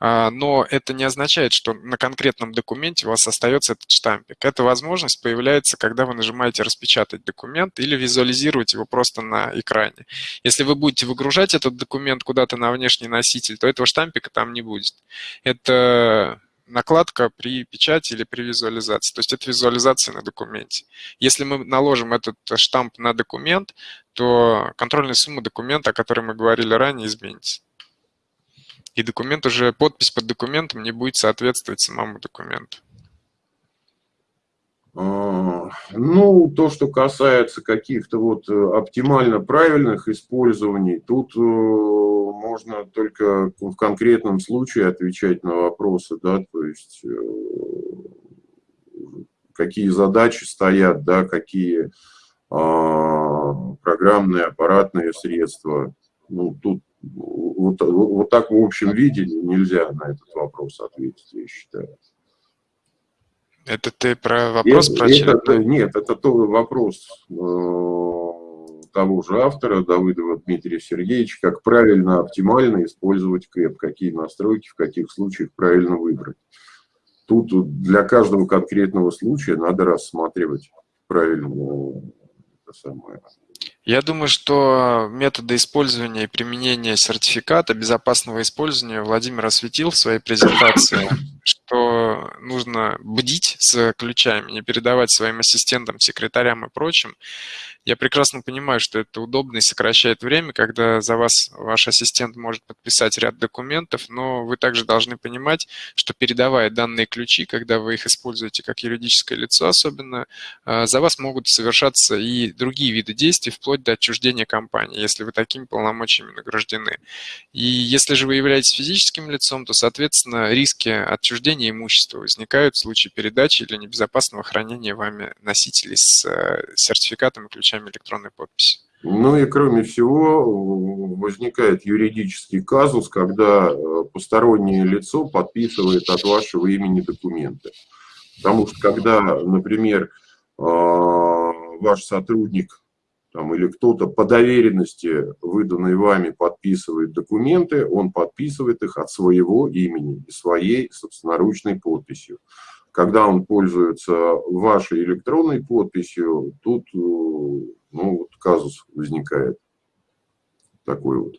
а, но это не означает, что на конкретном документе у вас остается этот штампик. Эта возможность появляется, когда вы нажимаете «Распечатать документ» или визуализировать его просто на экране. Если вы будете выгружать этот документ куда-то на внешний носитель, то этого штампика там не будет. Это накладка при печати или при визуализации. То есть это визуализация на документе. Если мы наложим этот штамп на документ, то контрольная сумма документа, о которой мы говорили ранее, изменится. И документ уже, подпись под документом не будет соответствовать самому документу. А, ну, то, что касается каких-то вот э, оптимально правильных использований, тут э, можно только в конкретном случае отвечать на вопросы, да, то есть э, какие задачи стоят, да, какие а, программные, аппаратные средства. Ну, тут вот, вот так в общем виде нельзя на этот вопрос ответить, я считаю. Это ты про вопрос это, про это, Нет, это тоже вопрос э, того же автора, Давыдова Дмитрия Сергеевича, как правильно, оптимально использовать КЭП, какие настройки, в каких случаях правильно выбрать. Тут для каждого конкретного случая надо рассматривать правильно это самое, я думаю, что методы использования и применения сертификата безопасного использования Владимир осветил в своей презентации, что нужно бдить с ключами, не передавать своим ассистентам, секретарям и прочим, я прекрасно понимаю, что это удобно и сокращает время, когда за вас ваш ассистент может подписать ряд документов, но вы также должны понимать, что передавая данные ключи, когда вы их используете как юридическое лицо особенно, э, за вас могут совершаться и другие виды действий, вплоть до отчуждения компании, если вы такими полномочиями награждены. И если же вы являетесь физическим лицом, то, соответственно, риски отчуждения имущества возникают в случае передачи или небезопасного хранения вами носителей с э, сертификатом и ключами ключами электронной подписи. Ну и кроме всего возникает юридический казус, когда э, постороннее лицо подписывает от вашего имени документы. Потому что когда, например, э, ваш сотрудник там, или кто-то по доверенности, выданной вами, подписывает документы, он подписывает их от своего имени и своей собственноручной подписью. Когда он пользуется вашей электронной подписью, тут э, ну, вот казус возникает такой вот.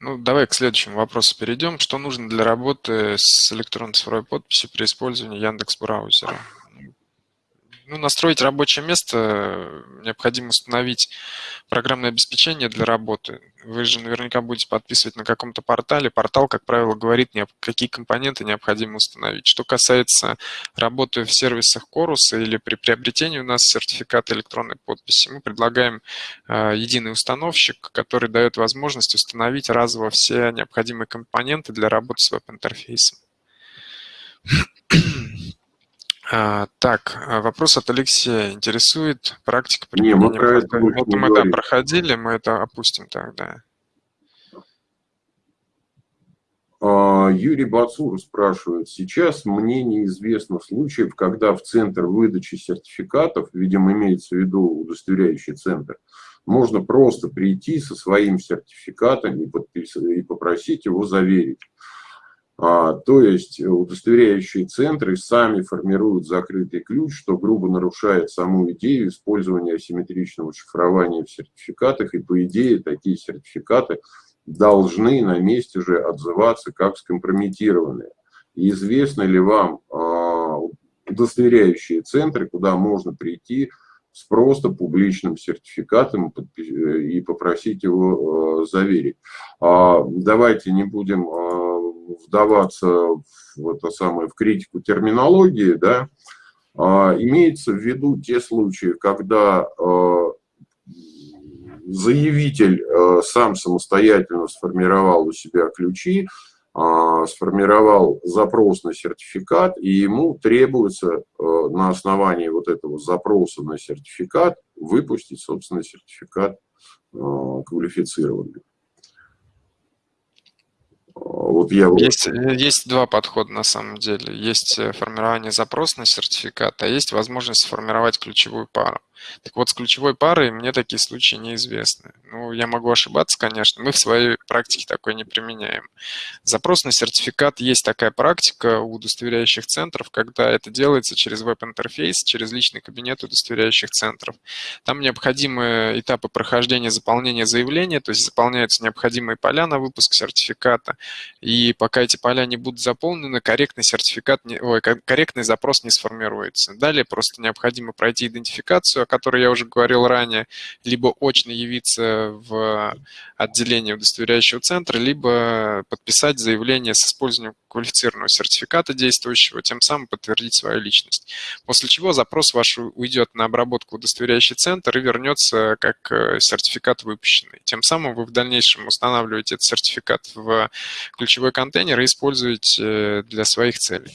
Ну, давай к следующему вопросу перейдем. Что нужно для работы с электронной цифровой подписью при использовании Яндекс браузера? Ну, настроить рабочее место необходимо установить программное обеспечение для работы. Вы же наверняка будете подписывать на каком-то портале. Портал, как правило, говорит, какие компоненты необходимо установить. Что касается работы в сервисах Коруса или при приобретении у нас сертификата электронной подписи, мы предлагаем э, единый установщик, который дает возможность установить разово все необходимые компоненты для работы с веб-интерфейсом. А, так, а, вопрос от Алексея. Интересует практика применения? Не, мы про это, это мы да, проходили, мы это опустим тогда. А, Юрий Бацур спрашивает, сейчас мне неизвестно случаев, когда в центр выдачи сертификатов, видимо, имеется в виду удостоверяющий центр, можно просто прийти со своим сертификатом и, и попросить его заверить. А, то есть удостоверяющие центры сами формируют закрытый ключ, что грубо нарушает саму идею использования асимметричного шифрования в сертификатах, и по идее такие сертификаты должны на месте же отзываться как скомпрометированные. И известно ли вам а, удостоверяющие центры, куда можно прийти с просто публичным сертификатом и попросить его а, заверить. Давайте не будем вдаваться в, это самое, в критику терминологии, да, а, имеется в виду те случаи, когда а, заявитель а, сам самостоятельно сформировал у себя ключи, сформировал запрос на сертификат, и ему требуется на основании вот этого запроса на сертификат выпустить, собственно, сертификат квалифицированный. Вот я есть, есть два подхода на самом деле. Есть э, формирование запроса на сертификат, а есть возможность сформировать ключевую пару. Так вот, с ключевой парой мне такие случаи неизвестны. Ну, я могу ошибаться, конечно, мы в своей практике такой не применяем. Запрос на сертификат есть такая практика у удостоверяющих центров, когда это делается через веб-интерфейс, через личный кабинет удостоверяющих центров. Там необходимы этапы прохождения заполнения заявления, то есть заполняются необходимые поля на выпуск сертификата, и пока эти поля не будут заполнены, корректный сертификат, ой, корректный запрос не сформируется. Далее просто необходимо пройти идентификацию, которой я уже говорил ранее, либо очно явиться в отделение удостоверяющего центра, либо подписать заявление с использованием квалифицированного сертификата действующего, тем самым подтвердить свою личность. После чего запрос ваш уйдет на обработку удостоверяющий центр и вернется как э, сертификат выпущенный. Тем самым вы в дальнейшем устанавливаете этот сертификат в ключевой контейнер и используете э, для своих целей.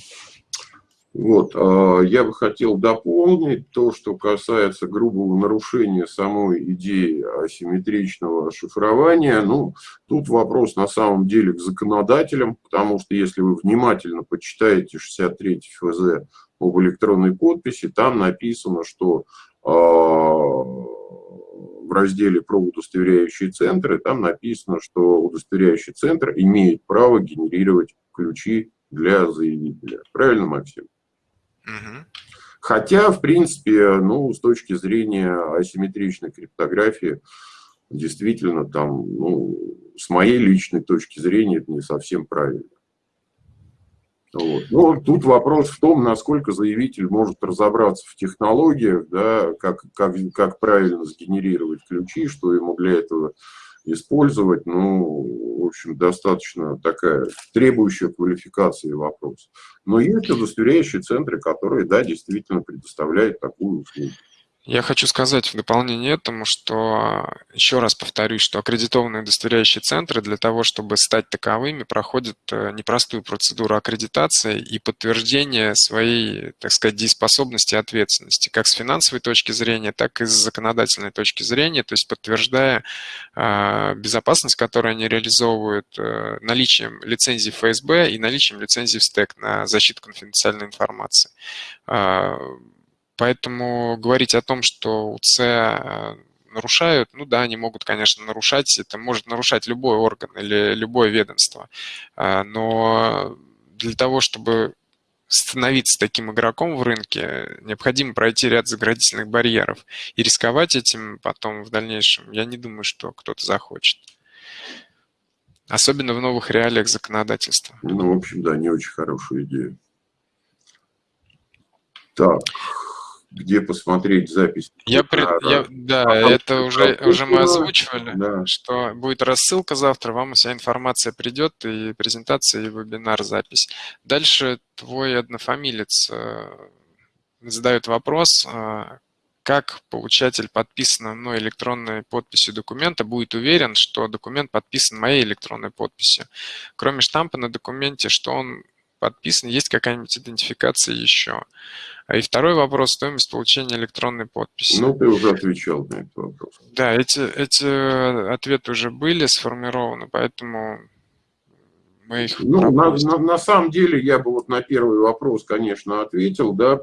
Вот, а, я бы хотел дополнить то, что касается грубого нарушения самой идеи асимметричного шифрования. Ну, тут вопрос на самом деле к законодателям, потому что если вы внимательно почитаете 63 ФЗ об электронной подписи, там написано, что а, в разделе про удостоверяющие центры, там написано, что удостоверяющий центр имеет право генерировать ключи для заявителя. Правильно, Максим? Угу. Хотя, в принципе, ну, с точки зрения асимметричной криптографии, действительно, там, ну, с моей личной точки зрения, это не совсем правильно. Вот. Но тут вопрос в том, насколько заявитель может разобраться в технологиях, да, как, как, как правильно сгенерировать ключи, что ему для этого использовать, ну, в общем, достаточно такая требующая квалификации вопрос. Но есть удостоверяющие центры, которые, да, действительно предоставляют такую услугу. Я хочу сказать в дополнение этому, что еще раз повторюсь, что аккредитованные удостоверяющие центры для того, чтобы стать таковыми, проходят э, непростую процедуру аккредитации и подтверждения своей, так сказать, дееспособности и ответственности, как с финансовой точки зрения, так и с законодательной точки зрения, то есть подтверждая э, безопасность, которую они реализовывают э, наличием лицензии ФСБ и наличием лицензии в СТЭК на защиту конфиденциальной информации. Поэтому говорить о том, что УЦ э, нарушают, ну да, они могут, конечно, нарушать, это может нарушать любой орган или любое ведомство, э, но для того, чтобы становиться таким игроком в рынке, необходимо пройти ряд заградительных барьеров. И рисковать этим потом в дальнейшем, я не думаю, что кто-то захочет. Особенно в новых реалиях законодательства. Ну, в общем, да, не очень хорошая идея. Так, где посмотреть запись. Я, пред, я да, а это уже, уже мы озвучивали, да. что будет рассылка завтра, вам вся информация придет, и презентация, и вебинар, запись. Дальше твой однофамилец э, задает вопрос, э, как получатель подписанного мной электронной подписью документа будет уверен, что документ подписан моей электронной подписью. Кроме штампа на документе, что он подписан, есть какая-нибудь идентификация еще. А и второй вопрос – стоимость получения электронной подписи. Ну, ты уже отвечал на этот вопрос. Да, эти, эти ответы уже были сформированы, поэтому мы их Ну, на, на, на самом деле, я бы вот на первый вопрос, конечно, ответил, да,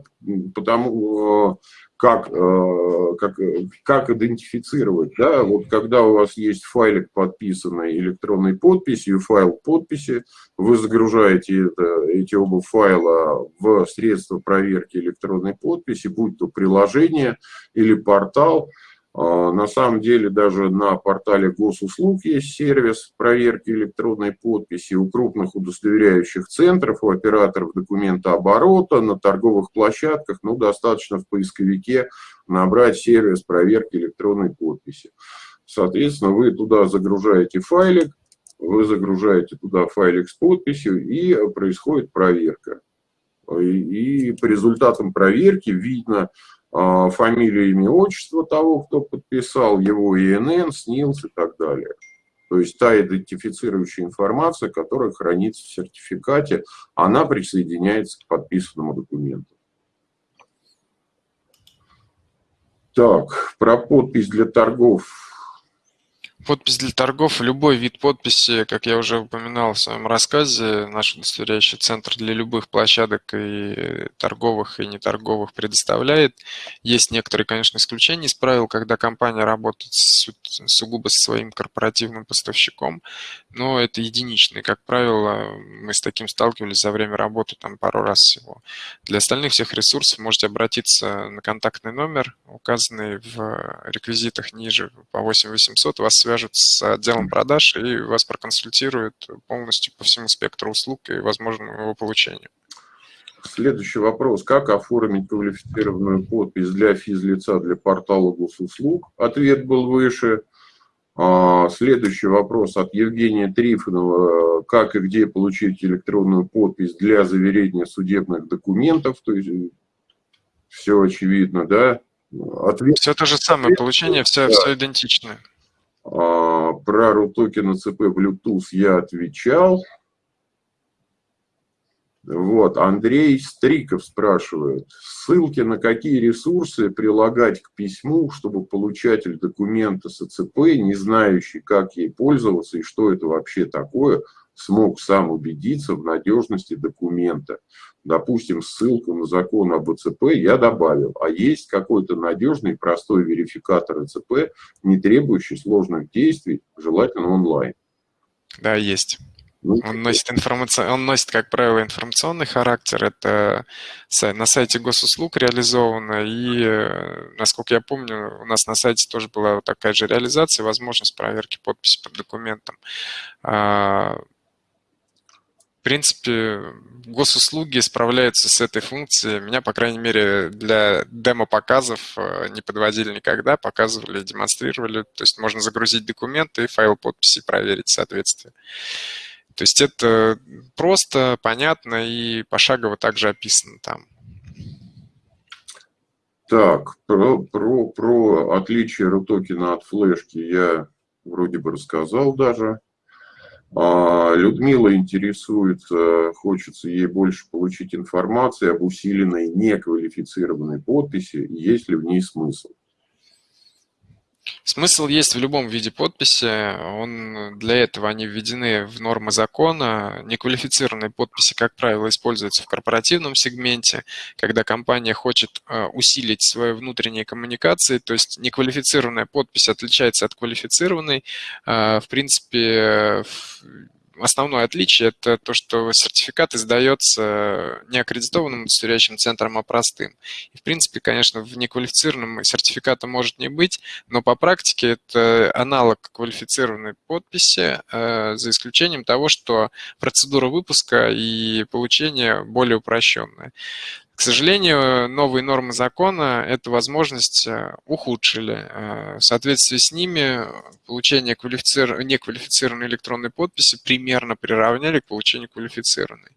потому как, э, как, как идентифицировать. Да? Вот когда у вас есть файлик, подписанный электронной подписью, файл подписи, вы загружаете это, эти оба файла в средства проверки электронной подписи, будь то приложение или портал, на самом деле даже на портале госуслуг есть сервис проверки электронной подписи у крупных удостоверяющих центров, у операторов документа оборота, на торговых площадках, ну, достаточно в поисковике набрать сервис проверки электронной подписи. Соответственно, вы туда загружаете файлик, вы загружаете туда файлик с подписью, и происходит проверка. И, по результатам проверки видно, а, фамилию, имя, отчество того, кто подписал, его ИНН, СНИЛС и так далее. То есть та идентифицирующая информация, которая хранится в сертификате, она присоединяется к подписанному документу. Так, про подпись для торгов Подпись для торгов, любой вид подписи, как я уже упоминал в своем рассказе, наш удостоверяющий центр для любых площадок и торговых, и неторговых предоставляет. Есть некоторые, конечно, исключения из правил, когда компания работает сугубо со своим корпоративным поставщиком, но это единичные. Как правило, мы с таким сталкивались за время работы там пару раз всего. Для остальных всех ресурсов можете обратиться на контактный номер, указанный в реквизитах ниже по 8800, вас свяжут с отделом продаж и вас проконсультируют полностью по всему спектру услуг и возможному его получению. Следующий вопрос. Как оформить квалифицированную подпись для физлица для портала госуслуг? Ответ был выше. А, следующий вопрос от Евгения Трифонова. Как и где получить электронную подпись для заверения судебных документов? То есть все очевидно, да? Ответ... Все то же самое, получение все, да. все идентичное. А, про RUTOKEN ЦП Bluetooth я отвечал. Вот, Андрей Стриков спрашивает, ссылки на какие ресурсы прилагать к письму, чтобы получатель документа с ЭЦП, не знающий, как ей пользоваться и что это вообще такое, смог сам убедиться в надежности документа. Допустим, ссылку на закон об ЭЦП я добавил, а есть какой-то надежный простой верификатор ЭЦП, не требующий сложных действий, желательно онлайн. Да, есть. Ну, он носит, информаци... он носит, как правило, информационный характер. Это на сайте госуслуг реализовано. И, э, насколько я помню, у нас на сайте тоже была такая же реализация, возможность проверки подписи под документом. В принципе, госуслуги справляются с этой функцией. Меня, по крайней мере, для демо-показов э, не подводили никогда, показывали, демонстрировали. То есть можно загрузить документы и файл подписи проверить соответствие. То есть это просто, понятно и пошагово также описано там. Так, про, про, про отличие RUTOKEN от флешки я вроде бы рассказал даже. А, Людмила интересуется, хочется ей больше получить информации об усиленной неквалифицированной подписи, есть ли в ней смысл. Смысл есть в любом виде подписи. Он, для этого они введены в нормы закона. Неквалифицированные подписи, как правило, используются в корпоративном сегменте, когда компания хочет э, усилить свои внутренние коммуникации. То есть неквалифицированная подпись отличается от квалифицированной. Э, в принципе, основное отличие – это то, что сертификат издается не аккредитованным удостоверяющим центром, а простым. И, в принципе, конечно, в неквалифицированном сертификата может не быть, но по практике это аналог квалифицированной подписи, э, за исключением того, что процедура выпуска и получения более упрощенная. К сожалению, новые нормы закона эту возможность э, ухудшили. Э, в соответствии с ними получение квалифицир... неквалифицированной электронной подписи примерно приравняли к получению квалифицированной.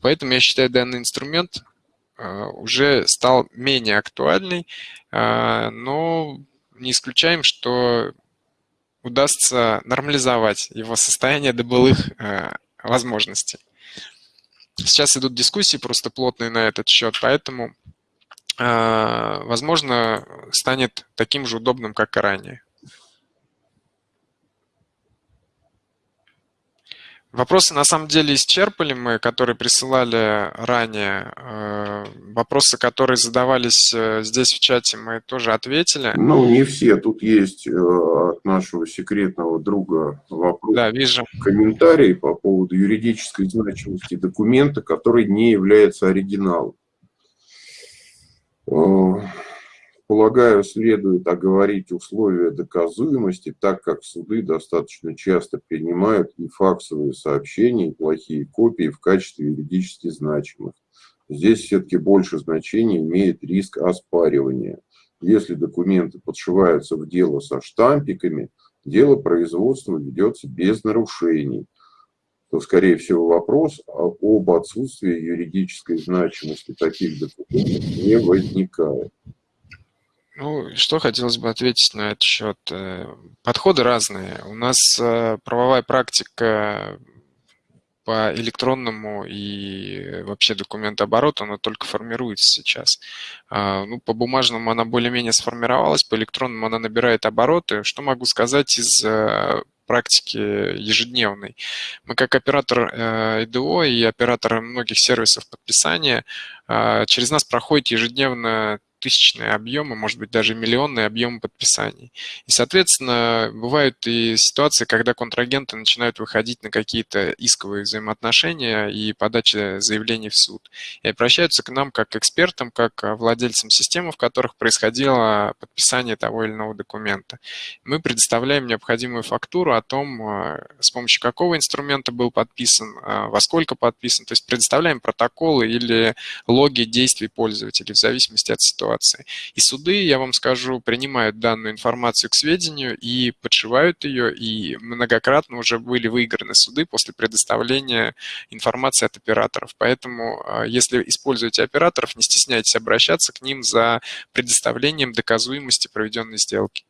Поэтому я считаю, данный инструмент э, уже стал менее актуальный, но не исключаем, что удастся нормализовать его состояние до былых возможностей. Сейчас идут дискуссии просто плотные на этот счет, поэтому, а, возможно, станет таким же удобным, как и ранее. Вопросы на самом деле исчерпали мы, которые присылали ранее. Э, вопросы, которые задавались э, здесь в чате, мы тоже ответили. Ну, не все. Тут есть э, от нашего секретного друга вопрос. Да, вижу. Комментарий по поводу юридической значимости документа, который не является оригиналом. Полагаю, следует оговорить условия доказуемости, так как суды достаточно часто принимают и факсовые сообщения, и плохие копии в качестве юридически значимых. Здесь все-таки больше значения имеет риск оспаривания. Если документы подшиваются в дело со штампиками, дело производства ведется без нарушений, то, скорее всего, вопрос об отсутствии юридической значимости таких документов не возникает. Ну, что хотелось бы ответить на этот счет. Э, подходы разные. У нас э, правовая практика по электронному и вообще документообороту, она только формируется сейчас. А, ну, по бумажному она более-менее сформировалась, по электронному она набирает обороты. Что могу сказать из э, практики ежедневной. Мы как оператор ИДО и оператор многих сервисов подписания, через нас проходит ежедневно тысячные объемы, может быть, даже миллионные объемы подписаний. И, соответственно, бывают и ситуации, когда контрагенты начинают выходить на какие-то исковые взаимоотношения и подача заявлений в суд. И обращаются к нам как к экспертам, как владельцам системы, в которых происходило подписание того или иного документа. Мы предоставляем необходимую фактуру о том, э, с помощью какого инструмента был подписан, э, во сколько подписан. То есть предоставляем протоколы или логи действий пользователей в зависимости от ситуации ситуации. И суды, я вам скажу, принимают данную информацию к сведению и подшивают ее, и многократно уже были выиграны суды после предоставления информации от операторов. Поэтому, а, если используете операторов, не стесняйтесь обращаться к ним за предоставлением доказуемости проведенной сделки.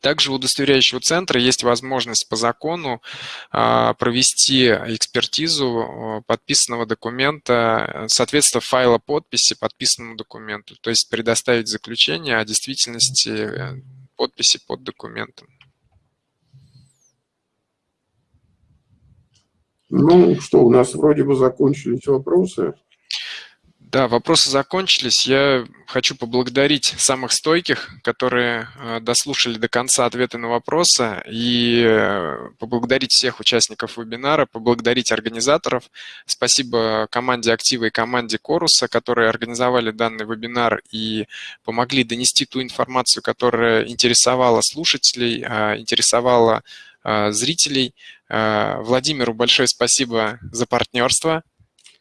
Также у удостоверяющего центра есть возможность по закону а, провести экспертизу подписанного документа, соответственно, файла подписи подписанному документу, то есть предоставить заключение о действительности э, подписи под документом. Ну что, у нас вроде бы закончились вопросы. Да, вопросы закончились. Я хочу поблагодарить самых стойких, которые э, дослушали до конца ответы на вопросы, и э, поблагодарить всех участников вебинара, поблагодарить организаторов. Спасибо команде Актива и команде Коруса, которые организовали данный вебинар и помогли донести ту информацию, которая интересовала слушателей, а, интересовала а, зрителей. А, Владимиру большое спасибо за партнерство.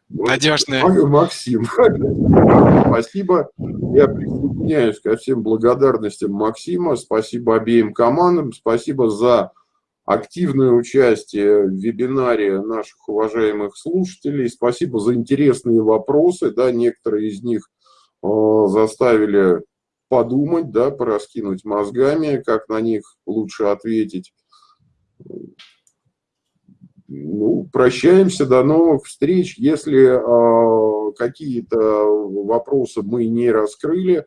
Надежные. Максим, спасибо. Я присоединяюсь ко всем благодарностям Максима. Спасибо обеим командам. Спасибо за активное участие в вебинаре наших уважаемых слушателей. Спасибо за интересные вопросы. Да, некоторые из них э, заставили подумать, да, пораскинуть мозгами, как на них лучше ответить. Ну, прощаемся, до новых встреч. Если э, какие-то вопросы мы не раскрыли,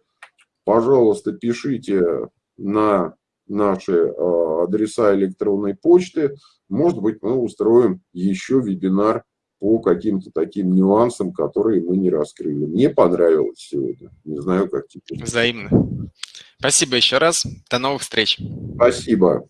пожалуйста, пишите на наши э, адреса электронной почты. Может быть, мы устроим еще вебинар по каким-то таким нюансам, которые мы не раскрыли. Мне понравилось сегодня. Не знаю, как теперь. Взаимно. Спасибо еще раз. До новых встреч. Спасибо.